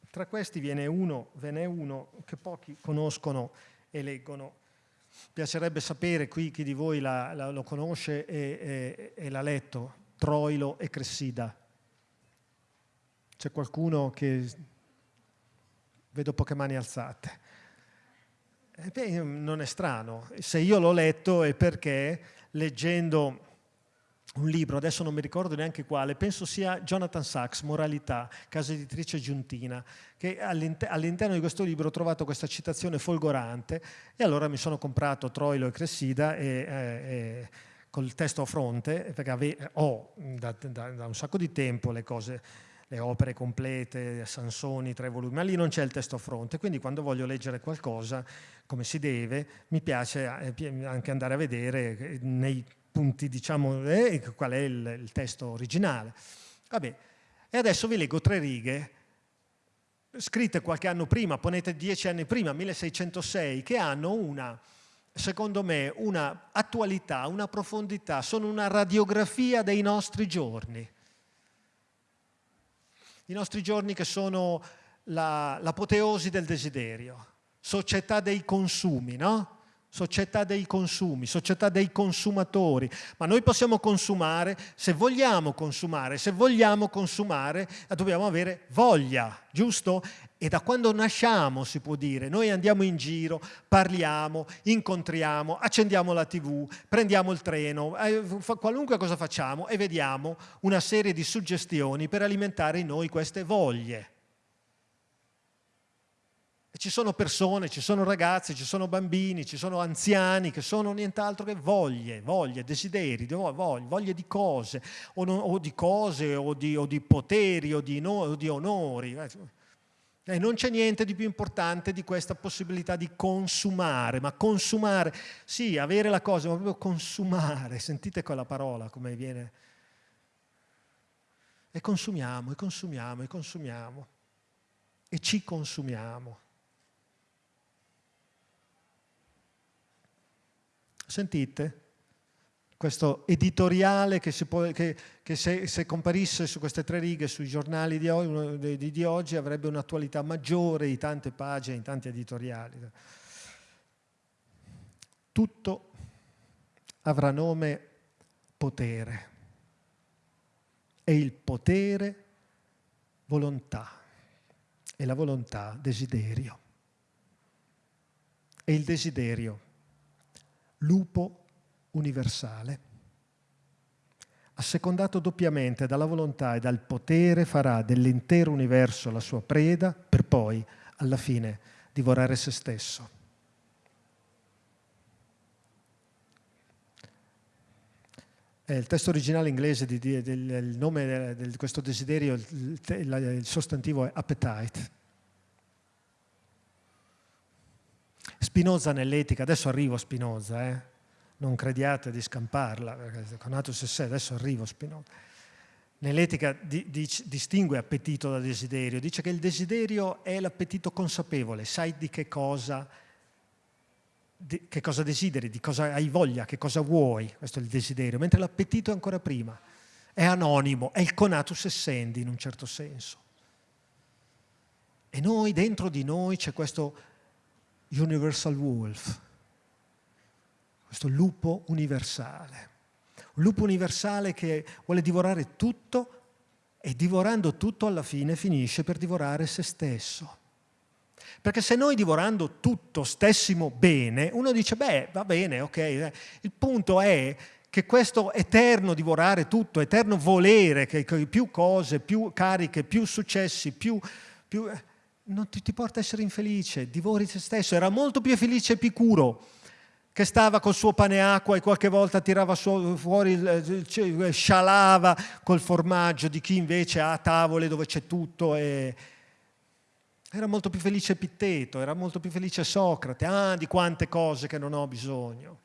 Tra questi viene uno, ve n'è uno che pochi conoscono e leggono. Piacerebbe sapere qui chi di voi la, la, lo conosce e, e, e l'ha letto, Troilo e Cressida. C'è qualcuno che... Vedo poche mani alzate. Eh beh, non è strano. Se io l'ho letto è perché leggendo un libro, adesso non mi ricordo neanche quale, penso sia Jonathan Sachs, Moralità, casa editrice giuntina, che all'interno di questo libro ho trovato questa citazione folgorante e allora mi sono comprato Troilo e Cressida e, e, e col testo a fronte, perché ave, ho da, da, da, un sacco di tempo le cose, le opere complete, Sansoni, tre volumi, ma lì non c'è il testo a fronte, quindi quando voglio leggere qualcosa come si deve, mi piace eh, anche andare a vedere nei punti, diciamo, eh, qual è il, il testo originale. Vabbè, e adesso vi leggo tre righe scritte qualche anno prima, ponete dieci anni prima, 1606, che hanno una, secondo me, una attualità, una profondità, sono una radiografia dei nostri giorni. I nostri giorni che sono l'apoteosi del desiderio, società dei consumi, no? Società dei consumi, società dei consumatori, ma noi possiamo consumare se vogliamo consumare, se vogliamo consumare dobbiamo avere voglia, giusto? E da quando nasciamo si può dire, noi andiamo in giro, parliamo, incontriamo, accendiamo la tv, prendiamo il treno, eh, qualunque cosa facciamo e vediamo una serie di suggestioni per alimentare in noi queste voglie. E ci sono persone, ci sono ragazzi, ci sono bambini, ci sono anziani che sono nient'altro che voglie, voglie, desideri, voglie, voglie di cose, o, non, o, di cose, o di, o di poteri, o di, no, o di onori. E non c'è niente di più importante di questa possibilità di consumare, ma consumare, sì, avere la cosa, ma proprio consumare, sentite quella parola come viene. E consumiamo, e consumiamo, e consumiamo, e ci consumiamo. Sentite? Questo editoriale che, può, che, che se, se, comparisse su queste tre righe sui giornali di oggi, di, di oggi avrebbe un'attualità maggiore di tante pagine, in tanti editoriali. Tutto avrà nome potere e il potere volontà e la volontà desiderio e il desiderio lupo universale. Assecondato doppiamente dalla volontà e dal potere, farà dell'intero universo la sua preda per poi, alla fine, divorare se stesso. È il testo originale inglese, di, di, del, il nome di questo desiderio, il, il sostantivo è appetite. Spinoza nell'etica, adesso arrivo a Spinoza, eh? non crediate di scamparla, perché con Atus e sé, adesso arrivo a Spinoza. Nell'etica di, di, distingue appetito da desiderio, dice che il desiderio è l'appetito consapevole, sai di che cosa, di, che cosa desideri, di cosa hai voglia, che cosa vuoi, questo è il desiderio, mentre l'appetito è ancora prima, è anonimo, è il conatus essendi in un certo senso. E noi, dentro di noi c'è questo Universal Wolf, questo lupo universale. Un lupo universale che vuole divorare tutto e divorando tutto alla fine finisce per divorare se stesso. Perché se noi divorando tutto stessimo bene, uno dice, beh, va bene, ok. Eh. Il punto è che questo eterno divorare tutto, eterno volere, che, più cose, più cariche, più successi, più... più eh, non ti, ti, porta a essere infelice, divori te stesso. Era molto più felice Epicuro, che stava col suo pane e acqua e qualche volta tirava fuori, il, scialava col formaggio di chi invece ha tavole dove c'è tutto e, era molto più felice Epitteto, era molto più felice Socrate. Ah, di quante cose che non ho bisogno.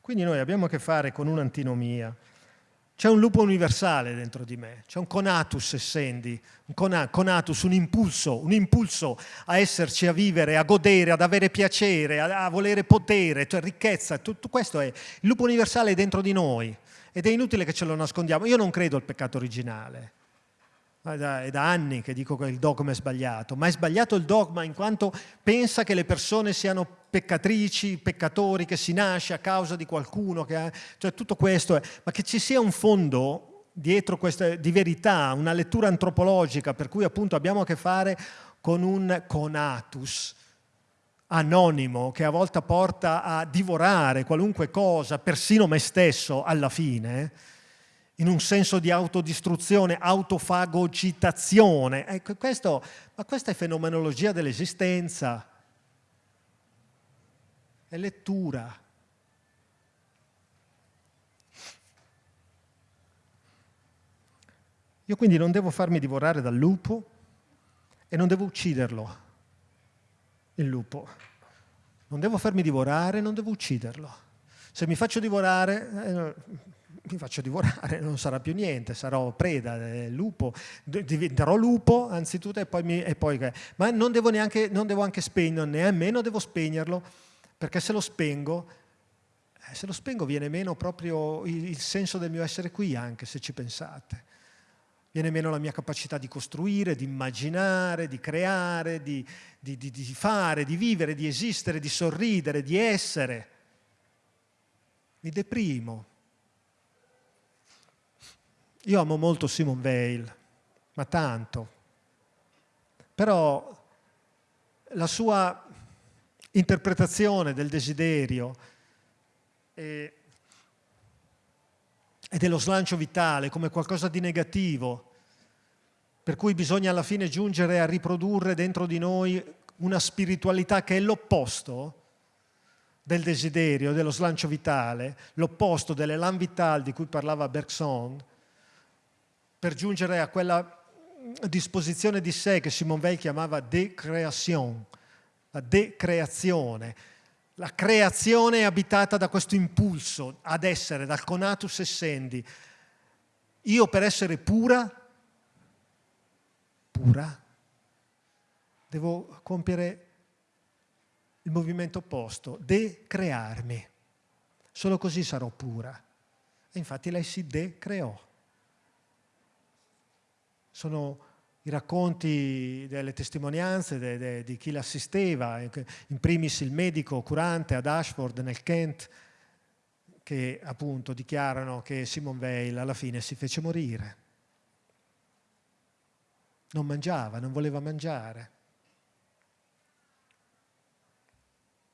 Quindi noi abbiamo a che fare con un'antinomia. C'è un lupo universale dentro di me, c'è un conatus essendi, un conatus, un impulso, un impulso a esserci, a vivere, a godere, ad avere piacere, a, a volere potere, cioè ricchezza, tutto questo è. Il lupo universale è dentro di noi. Ed è inutile che ce lo nascondiamo. Io non credo al peccato originale. È da, è da, anni che dico che il dogma è sbagliato, ma è sbagliato il dogma in quanto pensa che le persone siano peccatrici, peccatori, che si nasce a causa di qualcuno, ha, cioè tutto questo, è, ma che ci sia un fondo dietro questa, di verità, una lettura antropologica, per cui appunto abbiamo a che fare con un conatus, anonimo che a volte porta a divorare qualunque cosa, persino me stesso alla fine, in un senso di autodistruzione, autofagocitazione. Ecco, questo, ma questa è fenomenologia dell'esistenza, è lettura. Io quindi non devo farmi divorare dal lupo e non devo ucciderlo il lupo. Non devo farmi divorare, non devo ucciderlo. Se mi faccio divorare, eh, mi faccio divorare, non sarà più niente, sarò preda del lupo, diventerò lupo anzitutto e poi, mi, e poi ma non devo, neanche, non devo anche spegnerlo, nemmeno devo spegnerlo, perché se lo spengo, eh, se lo spengo viene meno proprio il, il senso del mio essere qui anche, se ci pensate viene meno la mia capacità di costruire, di immaginare, di creare, di, di, di, di, fare, di vivere, di esistere, di sorridere, di essere. Mi deprimo. Io amo molto Simone Weil, ma tanto. Però la sua interpretazione del desiderio e e dello slancio vitale come qualcosa di negativo, per cui bisogna alla fine giungere a riprodurre dentro di noi una spiritualità che è l'opposto del desiderio, dello slancio vitale, l'opposto dell'elan vital di cui parlava Bergson, per giungere a quella disposizione di sé che Simone Weil chiamava decreation, la decreazione, la creazione è abitata da questo impulso ad essere, dal conatus essendi. Io per essere pura, pura, devo compiere il movimento opposto, decrearmi. Solo così sarò pura. E infatti lei si decreò. Sono i racconti delle testimonianze de, de, di chi l'assisteva, in primis il medico curante ad Ashford nel Kent, che appunto dichiarano che Simon Weil alla fine si fece morire. Non mangiava, non voleva mangiare.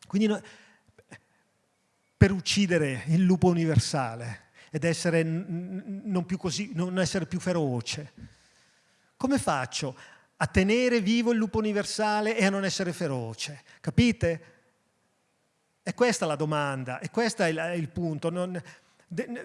Quindi no, per uccidere il lupo universale ed essere non, più così, non essere più feroce, come faccio a tenere vivo il lupo universale e a non essere feroce? Capite? E questa la domanda, e questo è il, è punto. Non, de,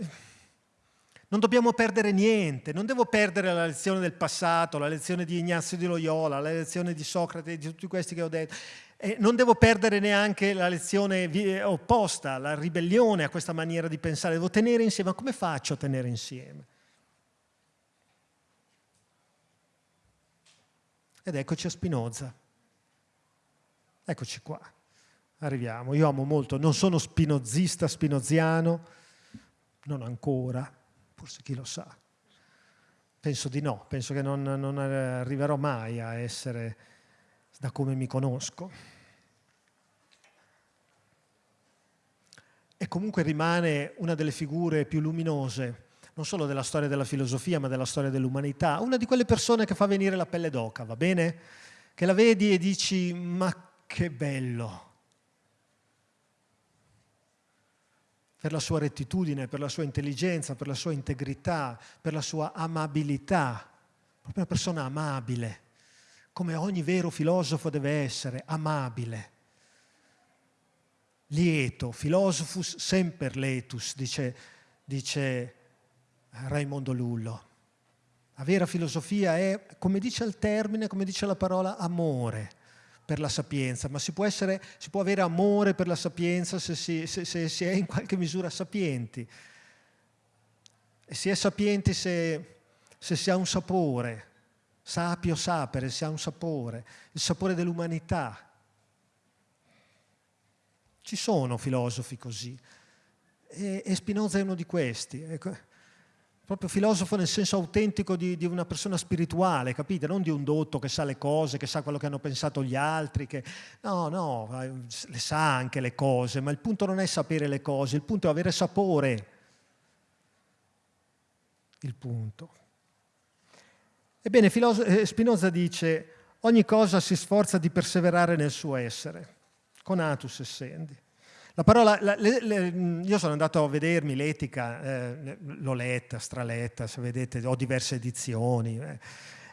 non, dobbiamo perdere niente, non devo perdere la lezione del passato, la lezione di Ignazio di Loyola, la lezione di Socrate, di tutti questi che ho detto. E non devo perdere neanche la lezione opposta, la ribellione a questa maniera di pensare. Devo tenere insieme. Ma come faccio a tenere insieme? Ed eccoci a Spinoza. Eccoci qua. Arriviamo. Io amo molto, non sono spinozista spinoziano, non ancora, forse chi lo sa. Penso di no, penso che non, non arriverò mai a essere da come mi conosco. e comunque rimane una delle figure più luminose, non solo della storia della filosofia, ma della storia dell'umanità, una di quelle persone che fa venire la pelle d'oca, va bene? Che la vedi e dici, ma che bello! Per la sua rettitudine, per la sua intelligenza, per la sua integrità, per la sua amabilità, proprio una persona amabile, come ogni vero filosofo deve essere, amabile lieto, philosophus semper letus, dice, dice Raimondo Lullo. La vera filosofia è, come dice il termine, come dice la parola, amore per la sapienza, ma si può, essere, si può avere amore per la sapienza se si, se, se si, è in qualche misura sapienti. E si è sapienti se, se si ha un sapore, sapio sapere, si ha un sapore, il sapore dell'umanità, ci sono filosofi così e, e Spinoza è uno di questi. Ecco, proprio filosofo nel senso autentico di, di, una persona spirituale, capite? Non di un dotto che sa le cose, che sa quello che hanno pensato gli altri, che... no, no, le sa anche le cose, ma il punto non è sapere le cose, il punto è avere sapore. Il punto. Ebbene, eh, Spinoza dice, ogni cosa si sforza di perseverare nel suo essere conatus essendi. La parola, la, le, le, io sono andato a vedermi l'etica, eh, l'ho letta, straletta, se vedete ho diverse edizioni, eh,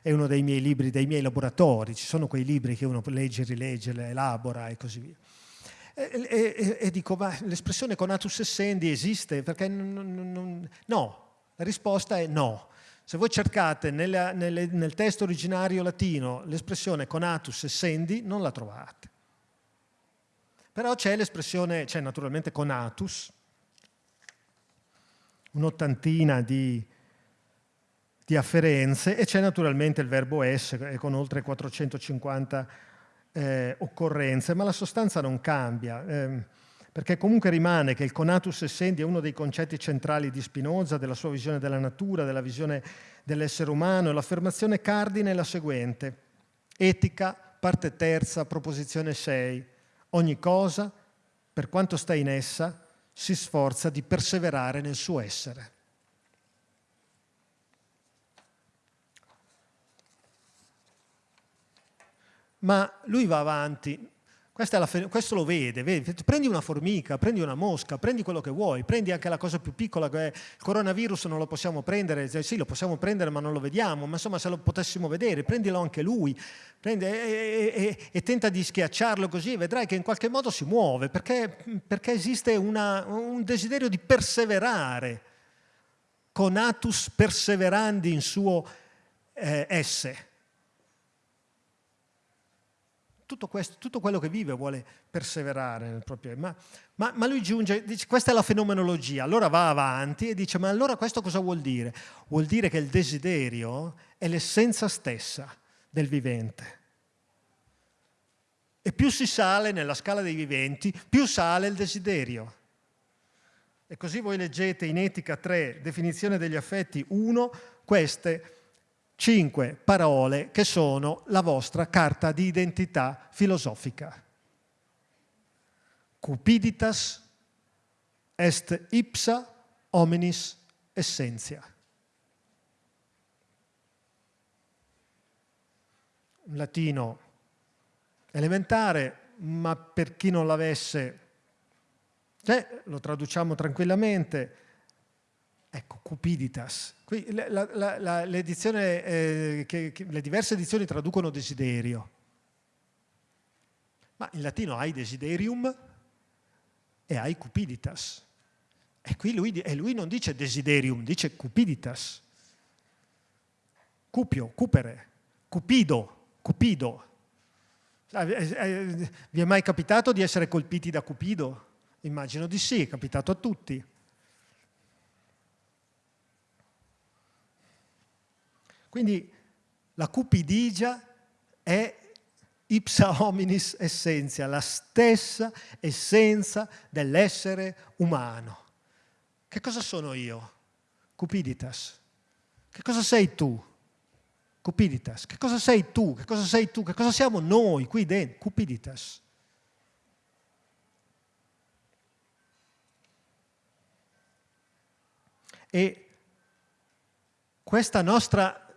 è uno dei miei libri, dei miei laboratori, ci sono quei libri che uno legge, rilegge, elabora e così via. E, e, e dico, ma l'espressione conatus essendi esiste? Perché no, la risposta è no. Se voi cercate nella, nelle, nel testo originario latino l'espressione conatus essendi, non la trovate. Però c'è l'espressione, c'è naturalmente conatus, un'ottantina di, di, afferenze e c'è naturalmente il verbo essere con oltre 450 eh, occorrenze, ma la sostanza non cambia, eh, perché comunque rimane che il conatus essendi è uno dei concetti centrali di Spinoza, della sua visione della natura, della visione dell'essere umano, l'affermazione cardine è la seguente, etica, parte terza, proposizione 6, Ogni cosa, per quanto sta in essa, si sforza di perseverare nel suo essere. Ma lui va avanti questo lo vede, vedi? prendi una formica, prendi una mosca, prendi quello che vuoi, prendi anche la cosa più piccola che è il coronavirus non lo possiamo prendere, sì lo possiamo prendere ma non lo vediamo, ma insomma se lo potessimo vedere, prendilo anche lui prendi, e, e, e, tenta di schiacciarlo così vedrai che in qualche modo si muove, perché, perché esiste una, un desiderio di perseverare, conatus perseverandi in suo eh, esse tutto, questo, tutto, quello che vive vuole perseverare nel proprio... Ma, ma, ma lui giunge, dice, questa è la fenomenologia, allora va avanti e dice, ma allora questo cosa vuol dire? Vuol dire che il desiderio è l'essenza stessa del vivente. E più si sale nella scala dei viventi, più sale il desiderio. E così voi leggete in Etica 3, definizione degli affetti 1, queste cinque parole che sono la vostra carta di identità filosofica. Cupiditas est ipsa hominis essentia. Un latino elementare, ma per chi non l'avesse, cioè, lo traduciamo tranquillamente, Ecco, cupiditas. Qui la, la, la, eh, che, che, le diverse edizioni traducono desiderio. Ma in latino hai desiderium e hai cupiditas. E qui lui, e lui non dice desiderium, dice cupiditas. Cupio, cupere, cupido, cupido. Eh, eh, vi è mai capitato di essere colpiti da Cupido? Immagino di sì, è capitato a tutti. Quindi la cupidigia è ipsa hominis essentia, la stessa essenza dell'essere umano. Che cosa sono io? Cupiditas. Che cosa sei tu? Cupiditas. Che cosa sei tu? Che cosa sei tu? Che cosa siamo noi qui dentro? Cupiditas. E questa nostra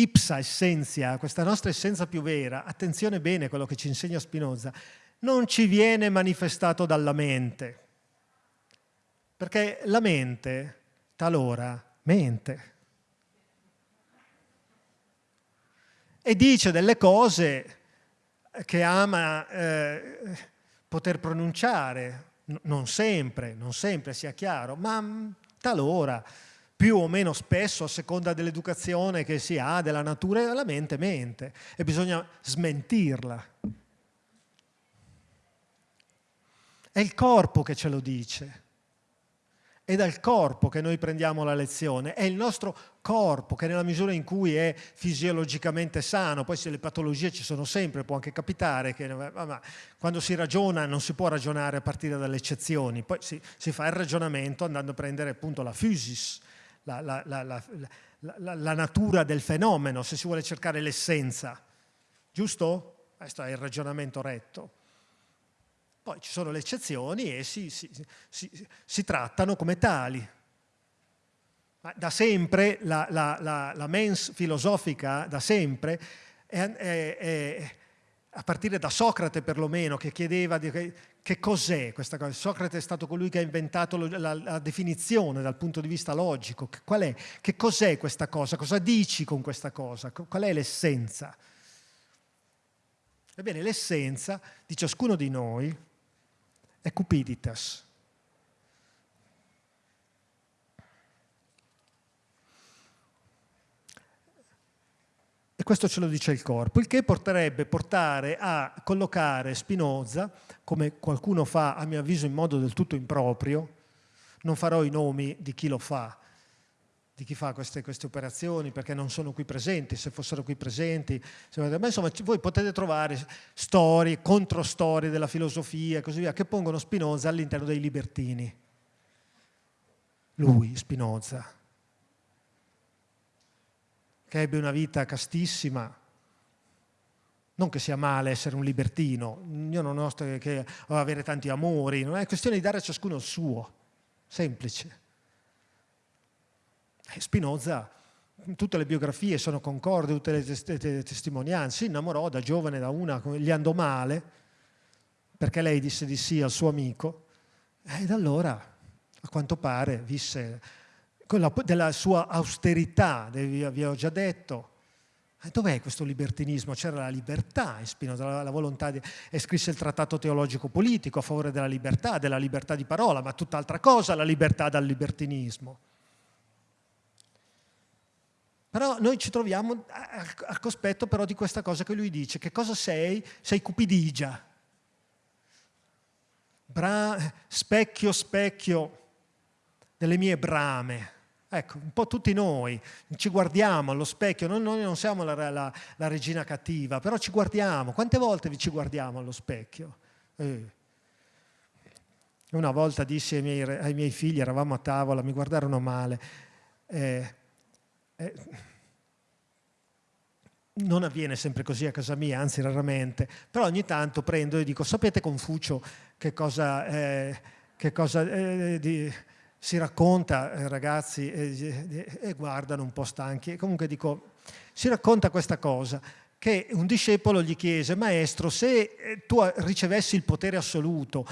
ipsa essenza, questa nostra essenza più vera, attenzione bene a quello che ci insegna Spinoza, non ci viene manifestato dalla mente, perché la mente talora mente. E dice delle cose che ama eh, poter pronunciare, non sempre, non sempre sia chiaro, ma mm, talora, più o meno spesso a seconda dell'educazione che si ha, della natura, la mente mente e bisogna smentirla. È il corpo che ce lo dice. È dal corpo che noi prendiamo la lezione, è il nostro corpo che nella misura in cui è fisiologicamente sano, poi se le patologie ci sono sempre, può anche capitare che quando si ragiona non si può ragionare a partire dalle eccezioni, poi si, si fa il ragionamento andando a prendere appunto la physis, la, la, la, la natura del fenomeno, se si vuole cercare l'essenza, giusto? Questo è il ragionamento retto. Poi ci sono le eccezioni e si, si, si, si trattano come tali. Ma da sempre la, la, la, la, mens filosofica, da sempre, è, è, è, a partire da Socrate perlomeno, che chiedeva che, che cos'è questa cosa. Socrate è stato colui che ha inventato la, la, definizione dal punto di vista logico. Qual è? Che cos'è questa cosa? Cosa dici con questa cosa? Qual è l'essenza? Ebbene, l'essenza di ciascuno di noi è cupiditas. Questo ce lo dice il corpo, il che porterebbe portare a collocare Spinoza, come qualcuno fa a mio avviso in modo del tutto improprio, non farò i nomi di chi lo fa, di chi fa queste, queste, operazioni perché non sono qui presenti, se fossero qui presenti, ma insomma voi potete trovare storie, controstorie della filosofia e così via che pongono Spinoza all'interno dei libertini. Lui, Spinoza, che ebbe una vita castissima, non che sia male essere un libertino, io non ho che avere tanti amori, non è questione di dare a ciascuno il suo, semplice. Spinoza, tutte le biografie sono concordi, tutte le testimonianze, si innamorò da giovane da una, gli andò male, perché lei disse di sì al suo amico, e da allora, a quanto pare, visse la, della sua austerità, vi avevo già detto, Dov'è questo libertinismo? C'era la libertà in Spinoza, la, la volontà di... e scrisse il trattato teologico politico a favore della libertà, della libertà di parola, ma tutt'altra cosa la libertà dal libertinismo. Però noi ci troviamo al cospetto però di questa cosa che lui dice. Che cosa sei? Sei cupidigia. Bra specchio, specchio delle mie brame. Ecco, un po' tutti noi ci guardiamo allo specchio, noi, noi non siamo la, la, la, regina cattiva, però ci guardiamo. Quante volte ci guardiamo allo specchio? Eh. Una volta dissi ai miei, ai miei, figli, eravamo a tavola, mi guardarono male, eh, eh, non avviene sempre così a casa mia, anzi raramente, però ogni tanto prendo e dico, sapete Confucio che cosa, eh, che cosa eh, di, si racconta, eh, ragazzi, e guardano un po' stanchi, comunque dico, si racconta questa cosa, che un discepolo gli chiese, maestro, se eh, tu ricevessi il potere assoluto,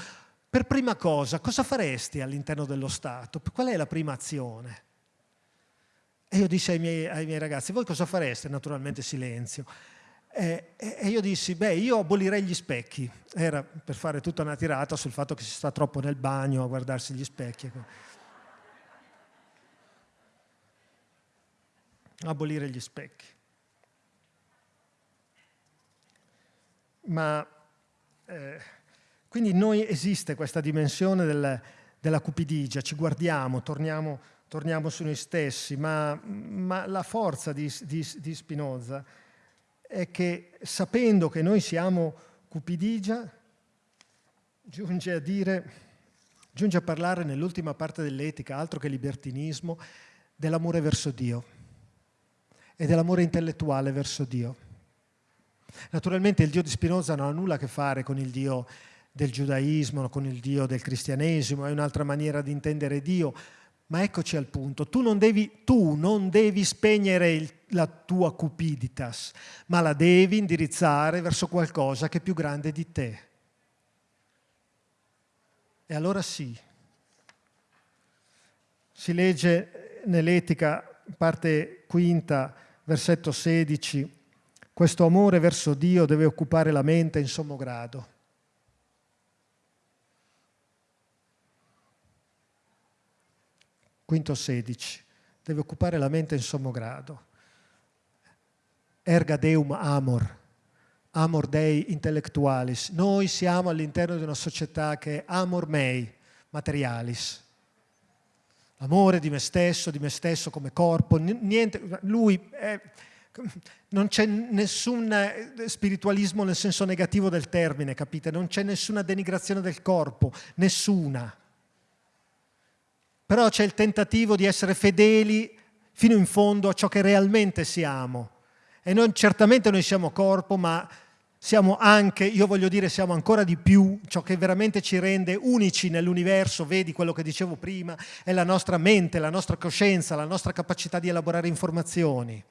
per prima cosa, cosa faresti all'interno dello Stato? Qual è la prima azione? E io dissi ai miei, ai miei ragazzi, voi cosa fareste? Naturalmente silenzio. E, e, io dissi, beh, io abolirei gli specchi. Era per fare tutta una tirata sul fatto che si sta troppo nel bagno a guardarsi gli specchi. Abolire gli specchi. Ma eh, quindi in noi esiste questa dimensione del, della cupidigia, ci guardiamo, torniamo torniamo su noi stessi, ma, ma la forza di, di, di, Spinoza è che sapendo che noi siamo cupidigia, giunge a dire, giunge a parlare nell'ultima parte dell'etica, altro che libertinismo, dell'amore verso Dio e dell'amore intellettuale verso Dio. Naturalmente il Dio di Spinoza non ha nulla a che fare con il Dio del giudaismo, con il Dio del cristianesimo, è un'altra maniera di intendere Dio, Ma eccoci al punto, tu non devi, tu non devi spegnere il, la tua cupiditas, ma la devi indirizzare verso qualcosa che è più grande di te. E allora sì, si legge nell'Etica, parte quinta, versetto 16, questo amore verso Dio deve occupare la mente in sommo grado. Quinto 16, deve occupare la mente in sommo grado. Erga deum amor, amor dei intellectualis. Noi siamo all'interno di una società che è amor mei, materialis. Amore di me stesso, di me stesso come corpo, niente, lui è, non c'è nessun eh, spiritualismo nel senso negativo del termine, capite? Non c'è nessuna denigrazione del corpo, nessuna. Però c'è il tentativo di essere fedeli fino in fondo a ciò che realmente siamo. E non, certamente noi siamo corpo, ma siamo anche, io voglio dire, siamo ancora di più, ciò che veramente ci rende unici nell'universo, vedi quello che dicevo prima, è la nostra mente, la nostra coscienza, la nostra capacità di elaborare informazioni.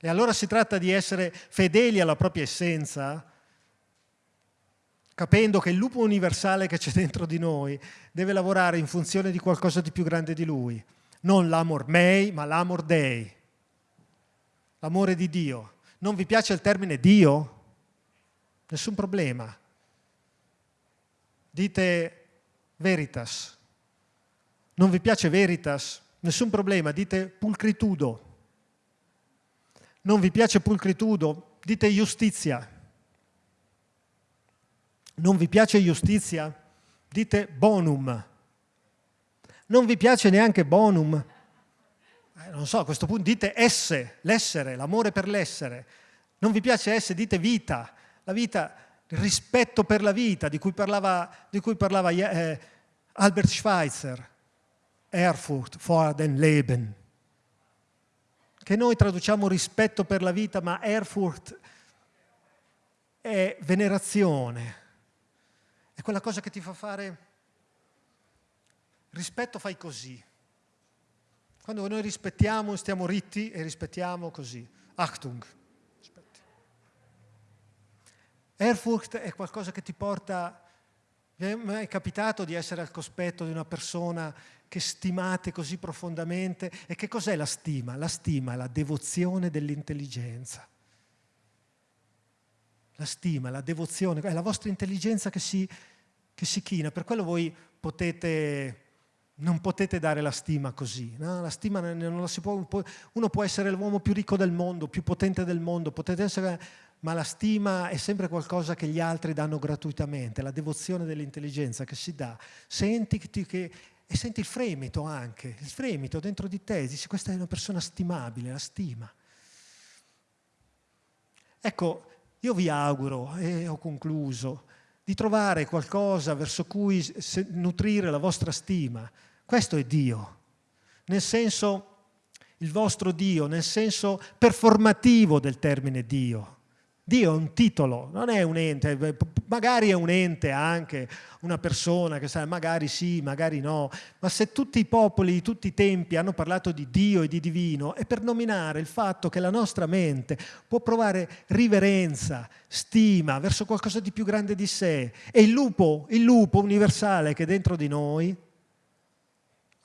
E allora si tratta di essere fedeli alla propria essenza, capendo che il lupo universale che c'è dentro di noi deve lavorare in funzione di qualcosa di più grande di lui. Non l'amor mei, ma l'amor dei. L'amore di Dio. Non vi piace il termine Dio? Nessun problema. Dite veritas. Non vi piace veritas? Nessun problema. Dite pulcritudo non vi piace pulcritudo, dite giustizia. Non vi piace giustizia, dite bonum. Non vi piace neanche bonum, eh, non so, a questo punto dite esse, l'essere, l'amore per l'essere. Non vi piace esse, dite vita, la vita, il rispetto per la vita di cui parlava, di cui parlava eh, Albert Schweitzer. Erfurt vor den Leben che noi traduciamo rispetto per la vita, ma Erfurt è venerazione. È quella cosa che ti fa fare rispetto fai così. Quando noi rispettiamo, stiamo ritti e rispettiamo così. Achtung. Aspetti. Erfurt è qualcosa che ti porta... Mi è capitato di essere al cospetto di una persona che stimate così profondamente. E che cos'è la stima? La stima è la devozione dell'intelligenza. La stima, la devozione, è la vostra intelligenza che si, che si china. Per quello voi potete, non potete dare la stima così. No? La stima non la si può, uno può essere l'uomo più ricco del mondo, più potente del mondo, potete essere, ma la stima è sempre qualcosa che gli altri danno gratuitamente, la devozione dell'intelligenza che si dà. Senti che e senti il fremito anche, il fremito dentro di te, dici questa è una persona stimabile, la stima. Ecco, io vi auguro, e ho concluso, di trovare qualcosa verso cui nutrire la vostra stima. Questo è Dio, nel senso, il vostro Dio, nel senso performativo del termine Dio. Dio è un titolo, non è un ente, magari è un ente anche, una persona che sa, magari sì, magari no, ma se tutti i popoli, tutti i tempi hanno parlato di Dio e di divino, è per nominare il fatto che la nostra mente può provare riverenza, stima verso qualcosa di più grande di sé. E il lupo, il lupo universale che è dentro di noi,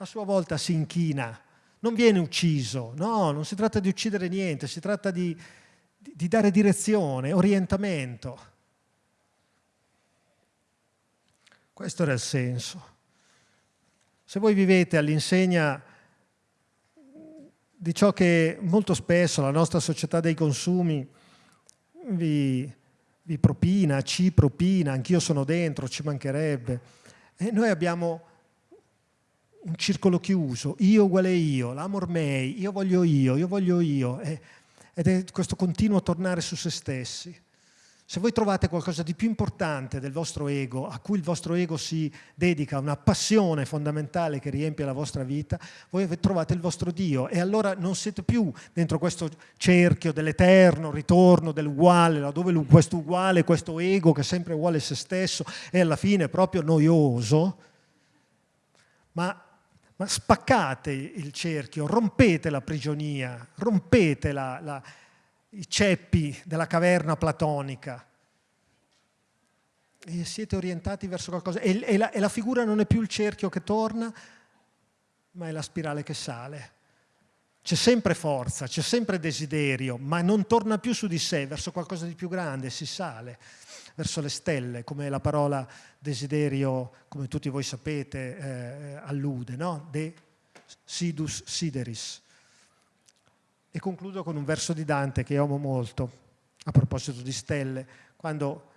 a sua volta si inchina, non viene ucciso, no, non si tratta di uccidere niente, si tratta di di dare direzione, orientamento. Questo era il senso. Se voi vivete all'insegna di ciò che molto spesso la nostra società dei consumi vi, vi propina, ci propina, anch'io sono dentro, ci mancherebbe, e noi abbiamo un circolo chiuso, io uguale io, l'amor mei, io voglio io, io voglio io, e ed è questo continuo tornare su se stessi. Se voi trovate qualcosa di più importante del vostro ego, a cui il vostro ego si dedica, una passione fondamentale che riempie la vostra vita, voi trovate il vostro Dio e allora non siete più dentro questo cerchio dell'eterno ritorno, dell'uguale, laddove questo uguale, questo ego che sempre uguale se stesso è alla fine proprio noioso, ma ma spaccate il cerchio, rompete la prigionia, rompete la, la, i ceppi della caverna platonica e siete orientati verso qualcosa. E, e, la, e la figura non è più il cerchio che torna, ma è la spirale che sale. C'è sempre forza, c'è sempre desiderio, ma non torna più su di sé, verso qualcosa di più grande, si sale verso le stelle, come la parola desiderio, come tutti voi sapete, eh, allude, no? De sidus sideris. E concludo con un verso di Dante che amo molto, a proposito di stelle, quando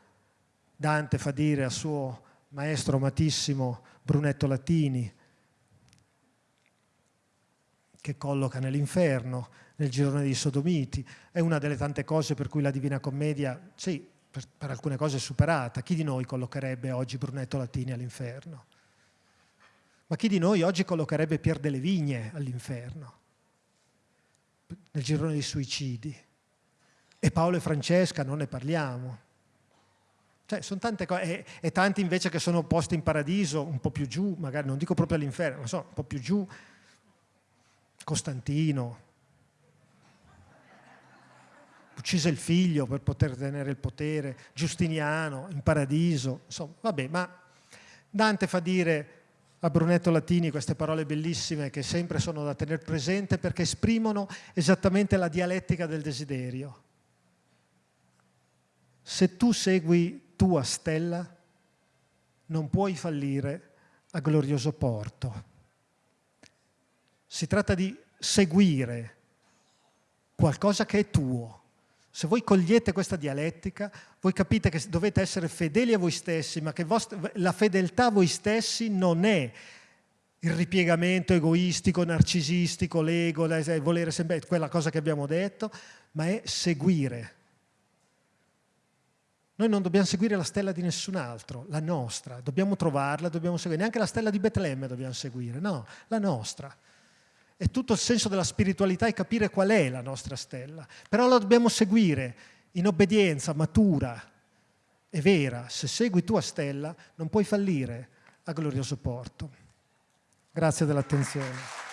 Dante fa dire al suo maestro amatissimo Brunetto Latini, che colloca nell'inferno, nel girone dei sodomiti. È una delle tante cose per cui la Divina Commedia, sì, per, per alcune cose superata. Chi di noi collocherebbe oggi Brunetto Latini all'inferno? Ma chi di noi oggi collocherebbe Pier delle Vigne all'inferno? nel girone dei suicidi. E Paolo e Francesca non ne parliamo. Cioè, sono tante cose, e, e, tanti invece che sono posti in paradiso, un po' più giù, magari non dico proprio all'inferno, ma so, un po' più giù, Costantino, uccise il figlio per poter tenere il potere, Giustiniano, in paradiso, insomma, vabbè, ma Dante fa dire a Brunetto Latini queste parole bellissime che sempre sono da tenere presente perché esprimono esattamente la dialettica del desiderio. Se tu segui tua stella, non puoi fallire a glorioso porto. Si tratta di seguire qualcosa che è tuo. Se voi cogliete questa dialettica, voi capite che dovete essere fedeli a voi stessi, ma che la fedeltà a voi stessi non è il ripiegamento egoistico, narcisistico, l'ego, volere sempre quella cosa che abbiamo detto, ma è seguire. Noi non dobbiamo seguire la stella di nessun altro, la nostra, dobbiamo trovarla, dobbiamo seguire, neanche la stella di Betlemme dobbiamo seguire, no, la nostra. È tutto il senso della spiritualità è capire qual è la nostra stella, però la dobbiamo seguire in obbedienza matura e vera. Se segui tua stella non puoi fallire a glorioso porto. Grazie dell'attenzione.